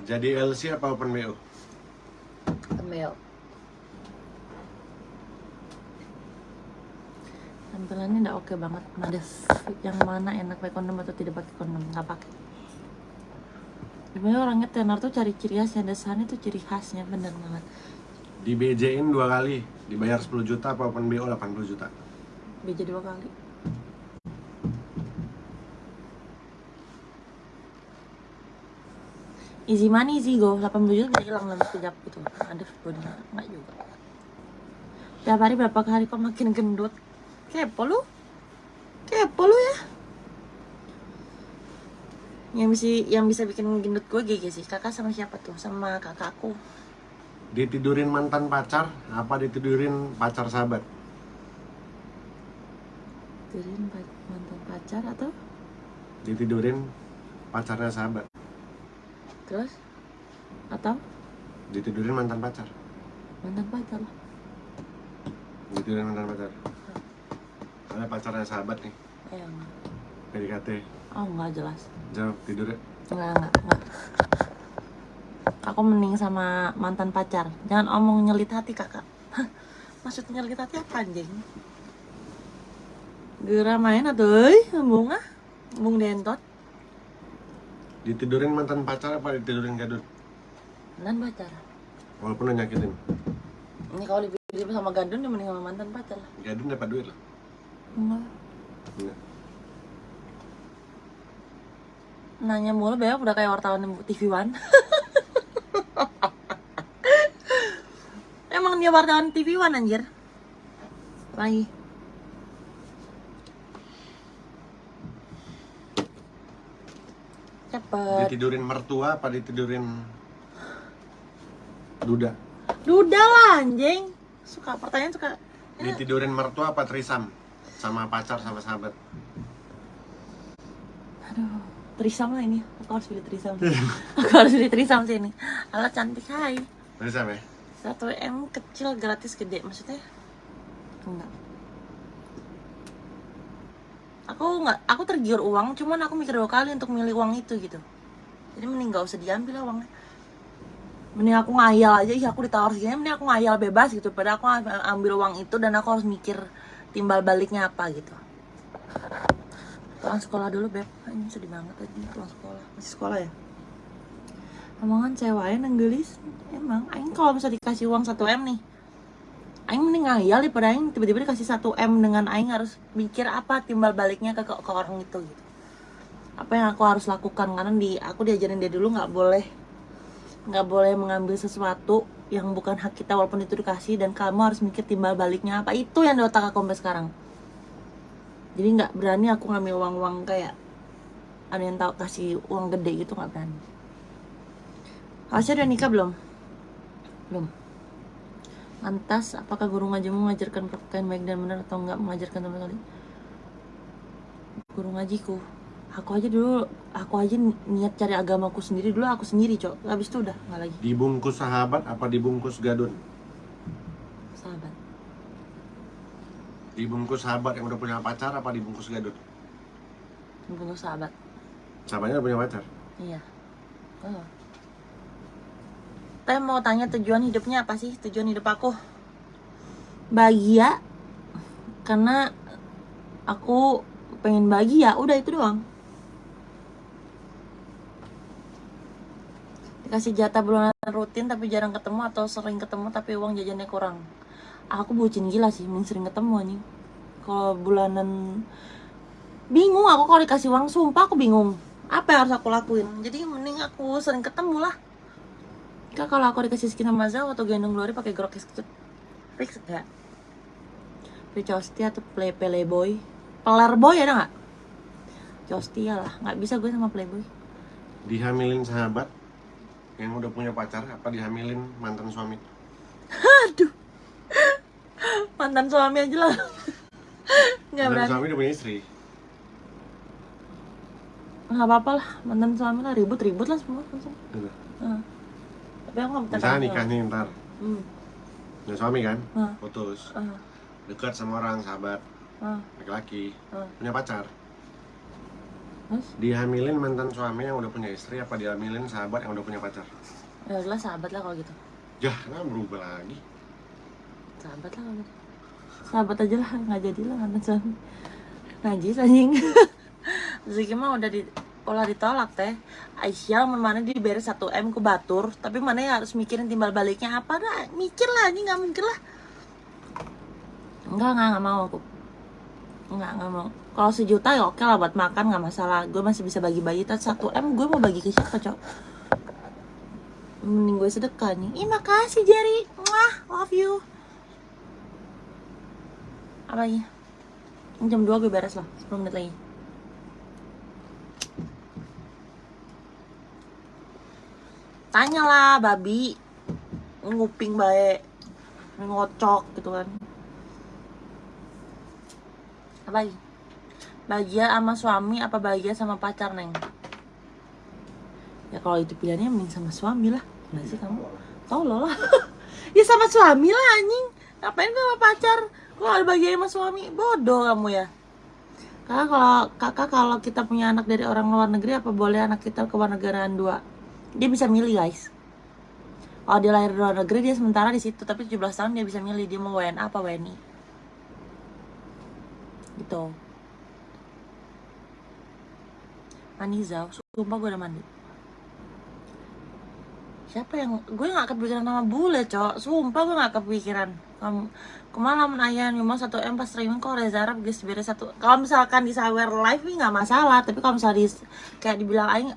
Jadi LC apa open BO? Tembel. Tampilannya udah oke banget. Nades. Yang mana enak pakai kondom atau tidak pakai kondom? Nggak pakai. Sebenarnya orangnya tenar tuh cari ciri khasnya. Dasarnya tuh ciri khasnya bener banget. Di BJ-in dua kali, dibayar 10 juta apa open BO 80 juta? Beja dua kali. Easy money sih go, 80 juta udah hilang dalam sekejap gitu. Aduh, body enggak juga. Tiap hari berapa kali kok makin gendut? Kepo lu? Kepo lu ya? Yang bisa yang bisa bikin gendut gue GG sih. Kakak sama siapa tuh? Sama kakakku. Ditidurin mantan pacar apa ditidurin pacar sahabat? Tidurin pa- mantan pacar atau Ditidurin pacarnya sahabat. terus atau Ditidurin mantan pacar. mantan pacar lah. Ditidurin mantan pacar. Ada pacarnya sahabat nih, Eh, enggak. PDKT. Oh, enggak jelas. Jauh tidur ya. Enggak, enggak, enggak. Aku mending sama mantan pacar. Jangan omong nyelit hati, Kakak. Hah, Maksud nyelit hati apa, anjing? Gera main atau euy, embung ah. Embung dentot. Ditidurin mantan pacar apa ditidurin gadun? Mantan pacar. Walaupun nyakitin. Ini kalau dipilih sama gadun, dia mending sama mantan pacar lah. Gadun dapat duit loh. Enggak. Enggak. Nanya mulu, Beb, udah kayak wartawan TV One. Emang dia wartawan TV One, anjir. Lagi. Cepet. Ditidurin mertua apa ditidurin duda? Duda lah, anjing. Suka pertanyaan suka. Ditidurin mertua apa trisam? Sama pacar sama sahabat. Aduh, trisam lah ini. Aku harus pilih trisam. Aku harus pilih trisam sih ini. Alat cantik, hai. Trisam ya? 1 M kecil gratis gede maksudnya? Enggak. Aku nggak, aku tergiur uang, cuman aku mikir dua kali untuk milih uang itu gitu. Jadi mending nggak usah diambil lah uangnya. Mending aku ngayal aja, ih aku ditawar segini, mending aku ngayal bebas gitu. Padahal aku ambil uang itu dan aku harus mikir timbal baliknya apa gitu. Pulang sekolah dulu beb, ini sedih banget aja pulang sekolah. Masih sekolah ya? omongan ceweknya nenggelis emang aing kalau bisa dikasih uang 1 m nih aing mending ngayal daripada aing tiba-tiba dikasih 1 m dengan aing harus mikir apa timbal baliknya ke, ke, ke orang itu gitu apa yang aku harus lakukan karena di aku diajarin dia dulu nggak boleh nggak boleh mengambil sesuatu yang bukan hak kita walaupun itu dikasih dan kamu harus mikir timbal baliknya apa itu yang di otak aku sampai sekarang jadi nggak berani aku ngambil uang-uang kayak ada yang tahu kasih uang gede gitu nggak berani Asya udah nikah belum? Belum. Lantas, apakah guru ngajimu mengajarkan perpakaian baik dan benar atau enggak mengajarkan sama sekali? Guru ngajiku, aku aja dulu, aku aja ni- niat cari agamaku sendiri dulu, aku sendiri cok. Habis itu udah nggak lagi. Dibungkus sahabat apa dibungkus gadun? Sahabat. Dibungkus sahabat yang udah punya pacar apa dibungkus gadun? Bunuh sahabat. Sahabatnya udah punya pacar. Iya. Oh. Teh mau tanya tujuan hidupnya apa sih? Tujuan hidup aku bahagia karena aku pengen bagi ya udah itu doang dikasih jatah bulanan rutin tapi jarang ketemu atau sering ketemu tapi uang jajannya kurang. Aku bucin gila sih mending sering ketemu nih kalau bulanan bingung aku kalau dikasih uang sumpah aku bingung. Apa yang harus aku lakuin? Jadi mending aku sering ketemu lah Kak kalau aku dikasih skin sama Zao atau gendong Glory pakai grok kecut fix gak? Costi atau play playboy? Playboy ada nggak? Costia lah, nggak bisa gue sama playboy. Dihamilin sahabat yang udah punya pacar apa dihamilin mantan suami? Aduh Mantan suami aja lah Nggak Mantan berani suami udah punya istri. nggak apa-apa lah mantan suami lah ribut-ribut lah semua langsung Gitu. Heeh. tapi aku nggak minta Misalnya nikah nih ntar, hmm. punya suami kan, Hah. putus, ah, dekat sama orang sahabat ah, laki-laki, ah. punya pacar. Dihamilin mantan suami yang udah punya istri apa dihamilin sahabat yang udah punya pacar? ya udahlah sahabat lah kalau gitu. Ya, kenapa berubah lagi? sahabat lah kalau gitu. Sahabat aja lah nggak jadi lah mantan suami. Najis anjing. Ziki mah udah di pola ditolak teh. Aisyah mana diberes 1 M ku batur tapi mana ya harus mikirin timbal baliknya apa dah? Mikir lah ini nggak mungkin lah. Enggak enggak nggak mau aku. Enggak nggak mau kalau sejuta ya oke lah buat makan nggak masalah. Gue masih bisa bagi-bagi tapi 1 M gue mau bagi ke siapa cok? Mending gue sedekah nih. Ih makasih Jerry. Mwah, love you. Apa lagi? Jam 2 gue beres lah. 10 menit lagi. Tanya lah babi nguping baik ngocok gitu kan. Apa lagi bahagia sama suami apa bahagia sama pacar neng? Ya kalau itu pilihannya mending sama suami lah. Nggak sih kamu? Tolol lah. Ya sama suami lah anjing. Ngapain sama pacar? Kalau ada bahagia sama suami? Bodoh kamu ya. Kakak kalau kakak kalau kita punya anak dari orang luar negeri apa boleh anak kita ke luar negaraan dua? Dia bisa milih guys. Kalau dia lahir di luar negeri dia sementara di situ tapi 17 tahun dia bisa milih. Dia mau WNA apa WNI gitu mandi sumpah gue udah mandi. Siapa yang gue nggak kepikiran nama bule cok. Sumpah gue nggak kepikiran. Kamu ke mana menayang cuma satu m pas streaming kok Reza Arab guys beres satu. Kalau misalkan di sawer live ini nggak masalah tapi kalau misalnya di, kayak dibilang aing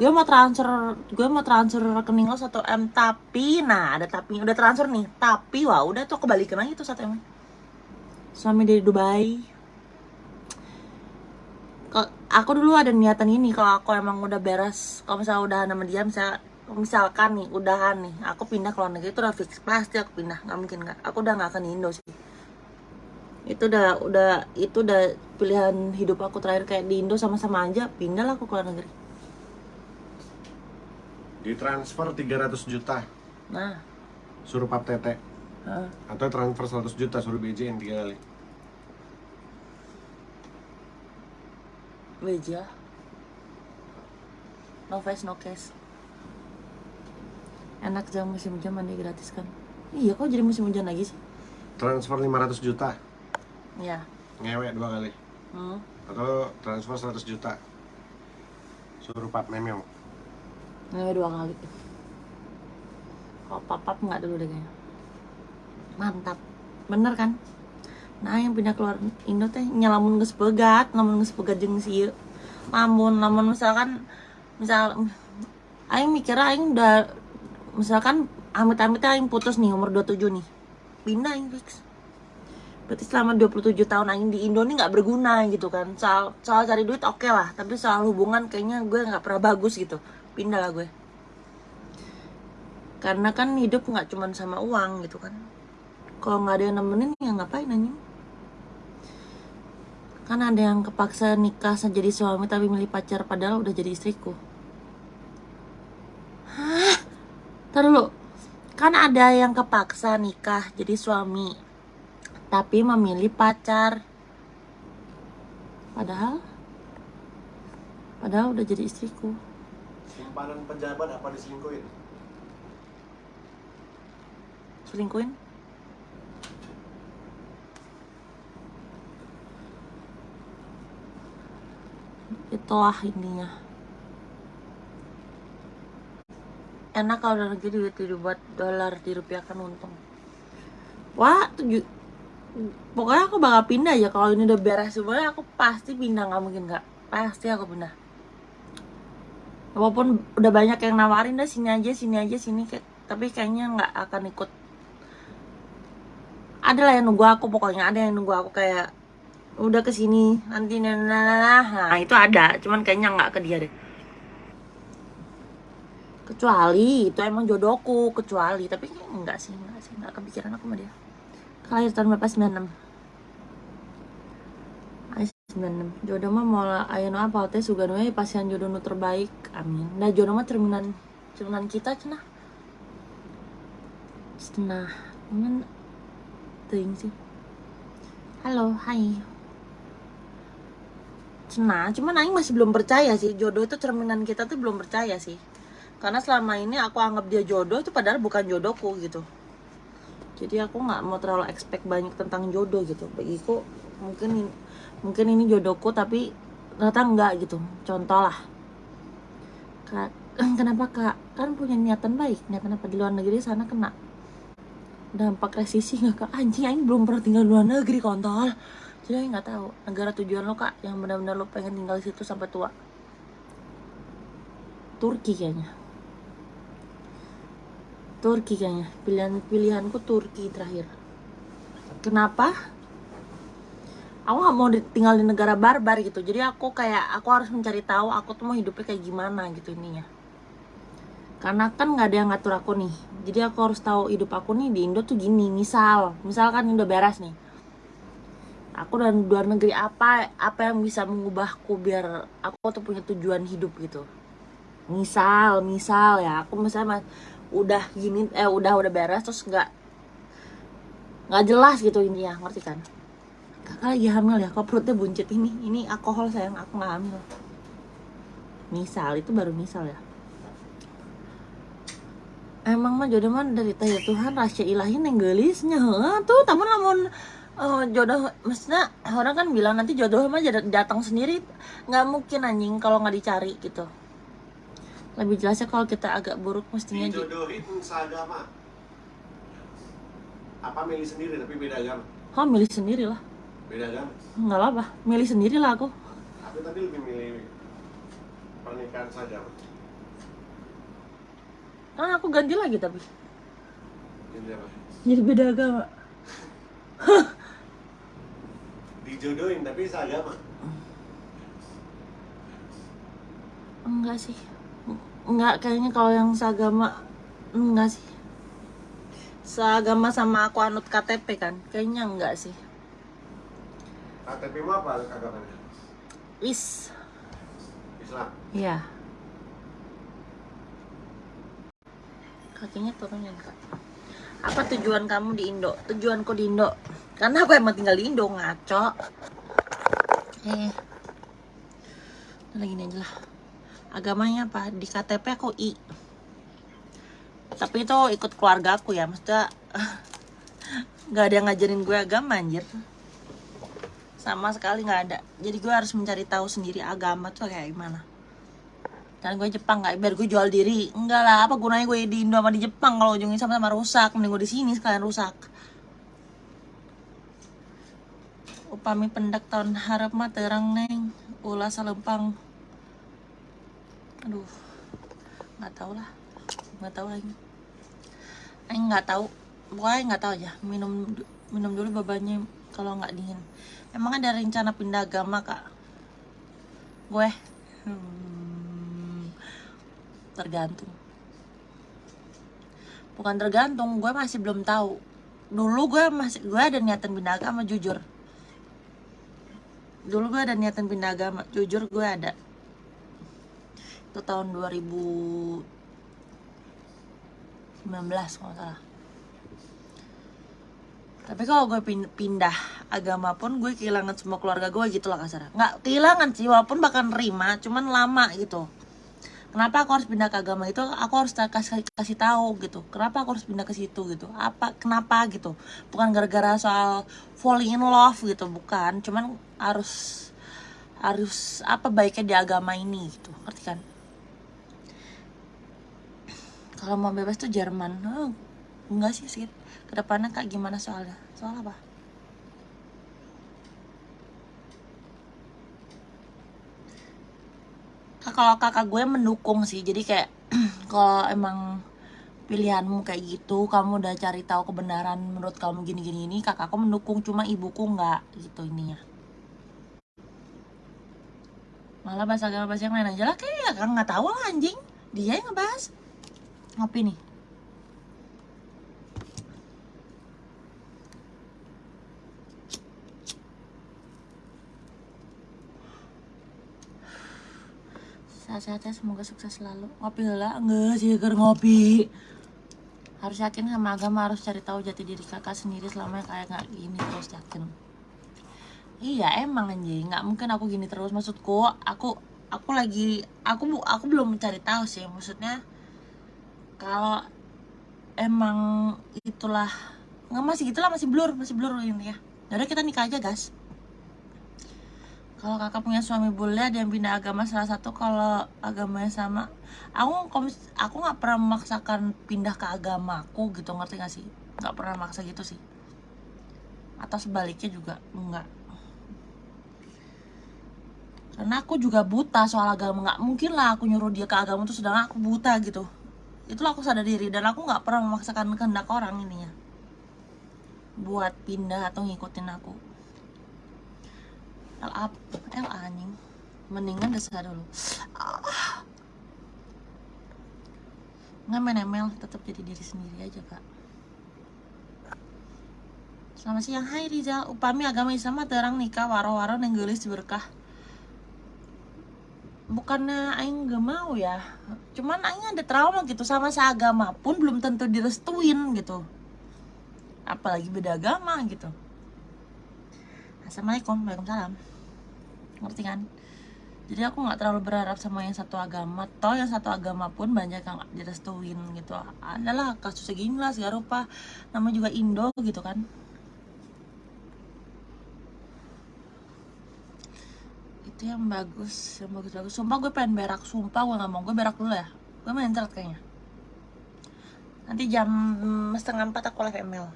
gue mau transfer gue mau transfer rekening lo satu m tapi nah ada tapi udah transfer nih. Tapi wah udah tuh kebalikan lagi tuh satu m. Suami dari Dubai aku dulu ada niatan ini kalau aku emang udah beres kalau misalnya udah nama dia misalnya misalkan nih udahan nih aku pindah ke luar negeri itu udah fix pasti aku pindah nggak mungkin nggak aku udah nggak akan di Indo sih itu udah udah itu udah pilihan hidup aku terakhir kayak di Indo sama-sama aja pindah lah aku ke luar negeri Ditransfer 300 juta, nah suruh pap tete. heeh. Atau transfer 100 juta, suruh BJ-in tiga kali. Beja no face no case. Enak jam musim hujan mandi gratis kan? Iya kok jadi musim hujan lagi sih? Transfer 500 juta, ya ngewek dua kali. hmm. Atau transfer 100 juta, suruh pap memeo. ngewe dua kali. Kalau papap nggak dulu deh kayaknya? Mantap. Bener kan nah yang pindah keluar Indo teh nyalamun geus pegat lamun geus pegat jeung si lamun lamun misalkan misal aing mikirnya aing udah misalkan amit-amit aing putus nih umur 27 nih. Pindah aing fix. Berarti selama 27 tahun aing di Indo nih nggak berguna gitu kan. Soal soal cari duit oke lah tapi soal hubungan kayaknya gue nggak pernah bagus gitu. Pindah lah gue. Karena kan hidup nggak cuma sama uang gitu kan. Kalau nggak ada yang nemenin ya ngapain anjing kan ada yang kepaksa nikah jadi suami tapi milih pacar padahal udah jadi istriku. Hah? Ntar dulu. Kan ada yang kepaksa nikah jadi suami tapi memilih pacar. Padahal padahal udah jadi istriku. Simpanan pejabat apa diselingkuhin? selingkuhin itulah intinya enak kalau dalam negeri duit dibuat dolar dirupiahkan untung. Wah tujuh pokoknya aku bakal pindah ya. Kalau ini udah beres semuanya aku pasti pindah. Nggak mungkin nggak. Pasti aku pindah. Walaupun udah banyak yang nawarin dah sini aja sini aja sini tapi kayaknya nggak akan ikut. Ada lah yang nunggu aku pokoknya ada yang nunggu aku kayak udah ke sini nanti nah, nah, itu ada cuman kayaknya nggak ke dia deh. Kecuali itu emang jodohku kecuali. Tapi enggak sih enggak sih. Enggak kepikiran aku sama dia. Lahir tahun berapa? 96 Ayo 96 jodoh mah mau ayo apa? Teh suga nu pasian jodoh nu terbaik. Amin. Nah jodoh mah cerminan cerminan kita cenah. Cenah. Cuman ting sih. Halo hai cenah cuman Aing masih belum percaya sih. Jodoh itu cerminan kita tuh belum percaya sih. Karena selama ini aku anggap dia jodoh itu padahal bukan jodohku gitu. Jadi aku nggak mau terlalu expect banyak tentang jodoh gitu. Bagiku mungkin mungkin ini jodohku tapi ternyata enggak gitu. Contoh lah. Kak kenapa kak? Kan punya niatan baik niatan apa di luar negeri sana kena. Dampak resisi nggak kak? Anjing aing belum pernah tinggal di luar negeri kontol jadi aing nggak tahu. Negara tujuan lo kak yang benar-benar lo pengen tinggal di situ sampai tua? Turki kayaknya. Turki kayaknya. Pilihan pilihanku Turki terakhir. Kenapa? Aku nggak mau tinggal di negara barbar gitu. Jadi aku kayak aku harus mencari tahu aku tuh mau hidupnya kayak gimana gitu ininya. Karena kan nggak ada yang ngatur aku nih. Jadi aku harus tahu hidup aku nih di Indo tuh gini. Misal misalkan Indo beres nih aku dan luar negeri apa apa yang bisa mengubahku biar aku tuh punya tujuan hidup gitu. Misal misal ya aku misalnya udah gini eh udah udah beres terus nggak nggak jelas gitu intinya ngerti kan? Kakak lagi hamil ya kok perutnya buncit? Ini ini alkohol sayang aku nggak hamil. Misal itu baru misal ya. Emang mah jodoh mah dari tanya Tuhan rahasia ilahi neng gelisnya heuh, tuh tamun lamun eh, jodoh maksudnya orang kan bilang nanti jodoh mah datang sendiri. Nggak mungkin anjing kalau nggak dicari gitu. Lebih jelasnya kalau kita agak buruk mestinya di, dijodohin seagama. Apa milih sendiri tapi beda agama? Oh milih sendiri lah. Beda agama. Nggak apa-apa milih sendiri lah aku. Aku tadi lebih milih pernikahan seagama. Kan aku ganti lagi tapi. Ini apa? Jadi beda agama dijodohin tapi seagama enggak sih. Enggak kayaknya kalau yang seagama enggak sih. Seagama sama aku anut KTP kan kayaknya enggak sih. KTP mu apa agamanya? Wis Islam? Iya. Kakinya turunin kak? Apa tujuan kamu di Indo? Tujuanku di Indo karena aku emang tinggal di Indo ngaco. Eh. Udah gini aja lah. Agamanya apa? Di KTP aku I. Tapi itu ikut keluarga aku ya maksudnya nggak ada yang ngajarin gue agama anjir. Sama sekali nggak ada. Jadi gue harus mencari tahu sendiri agama tuh kayak gimana. Dan gue Jepang nggak biar gue jual diri. Enggak lah apa gunanya gue di Indo sama di Jepang? Kalau ujungnya sama-sama rusak mending gue di sini sekalian rusak upami pendak tahun harap mah terang neng. Ulah salempang. Aduh nggak tahu lah. Nggak tahu lagi. Aing nggak tahu. Pokoknya nggak tahu aja minum minum dulu babanya kalau nggak dingin. Emang ada rencana pindah agama kak? Gue hmm, tergantung. Bukan tergantung. Gue masih belum tahu. Dulu gue masih gue ada niatan pindah agama jujur dulu gue ada niatan pindah agama jujur gue ada. Itu tahun 2019 kalau salah. Tapi kalau gue pin- pindah agama pun gue kehilangan semua keluarga gue gitu lah kasarnya nggak kehilangan sih walaupun bakal nerima cuman lama gitu kenapa aku harus pindah ke agama itu? Aku harus kasih kasih tahu gitu. Kenapa aku harus pindah ke situ gitu? Apa kenapa gitu? Bukan gara-gara soal falling in love gitu bukan. Cuman harus harus apa baiknya di agama ini gitu. Ngerti kan? Kalau mau bebas tuh Jerman. Oh, enggak sih sih ke depannya kak gimana soalnya? Soal apa kalau kakak gue mendukung sih. Jadi kayak kalau emang pilihanmu kayak gitu kamu udah cari tahu kebenaran menurut kamu gini gini ini kakakku mendukung cuma ibuku nggak gitu ininya malah bahas agama bahas yang lain aja lah kayak ya kan nggak tahu lah anjing. Dia yang ngebahas. Ngopi nih sehat-sehat semoga sukses selalu. Ngopi lah enggak sih ngopi. Harus yakin sama agama harus cari tahu jati diri kakak sendiri selama kayak nggak gini terus yakin. Iya emang anjing. Nggak mungkin aku gini terus. Maksudku aku aku lagi aku bu- aku belum mencari tahu sih. Maksudnya kalau emang itulah nggak masih gitulah masih blur masih blur ini ya Yaudah kita nikah aja guys kalau kakak punya suami bule ada yang pindah agama salah satu kalau agamanya sama. Aku aku nggak pernah memaksakan pindah ke agamaku gitu ngerti gak sih? Nggak pernah maksa gitu sih. Atau sebaliknya juga enggak karena aku juga buta soal agama. Nggak mungkin lah aku nyuruh dia ke agama tuh sedangkan aku buta gitu. Itulah aku sadar diri dan aku nggak pernah memaksakan kehendak orang ini ya buat pindah atau ngikutin aku L up L anjing mendingan desa dulu. Ah. nggak ML tetap jadi diri sendiri aja kak. Selamat siang, hai Rizal Upami agama Islam terang nikah waro-waro nenggelis berkah. Bukannya Aing gak mau ya. Cuman Aing ada trauma gitu Sama seagama pun belum tentu direstuin gitu. Apalagi beda agama gitu. Assalamualaikum, Waalaikumsalam Ngerti kan? Jadi aku nggak terlalu berharap sama yang satu agama. Toh yang satu agama pun banyak yang direstuin gitu. Adalah kasus segini lah segala rupa Namanya juga Indo gitu kan. Itu yang bagus Yang bagus-bagus. Sumpah gue pengen berak Sumpah gue nggak mau. Gue berak dulu ya. Gue main internet kayaknya. Nanti jam setengah empat aku live ML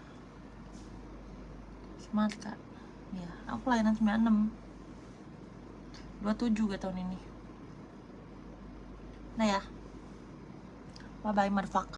Semangat kak. Iya, aku layanan 96 27 gue tahun ini. Nah ya. Bye bye motherfucker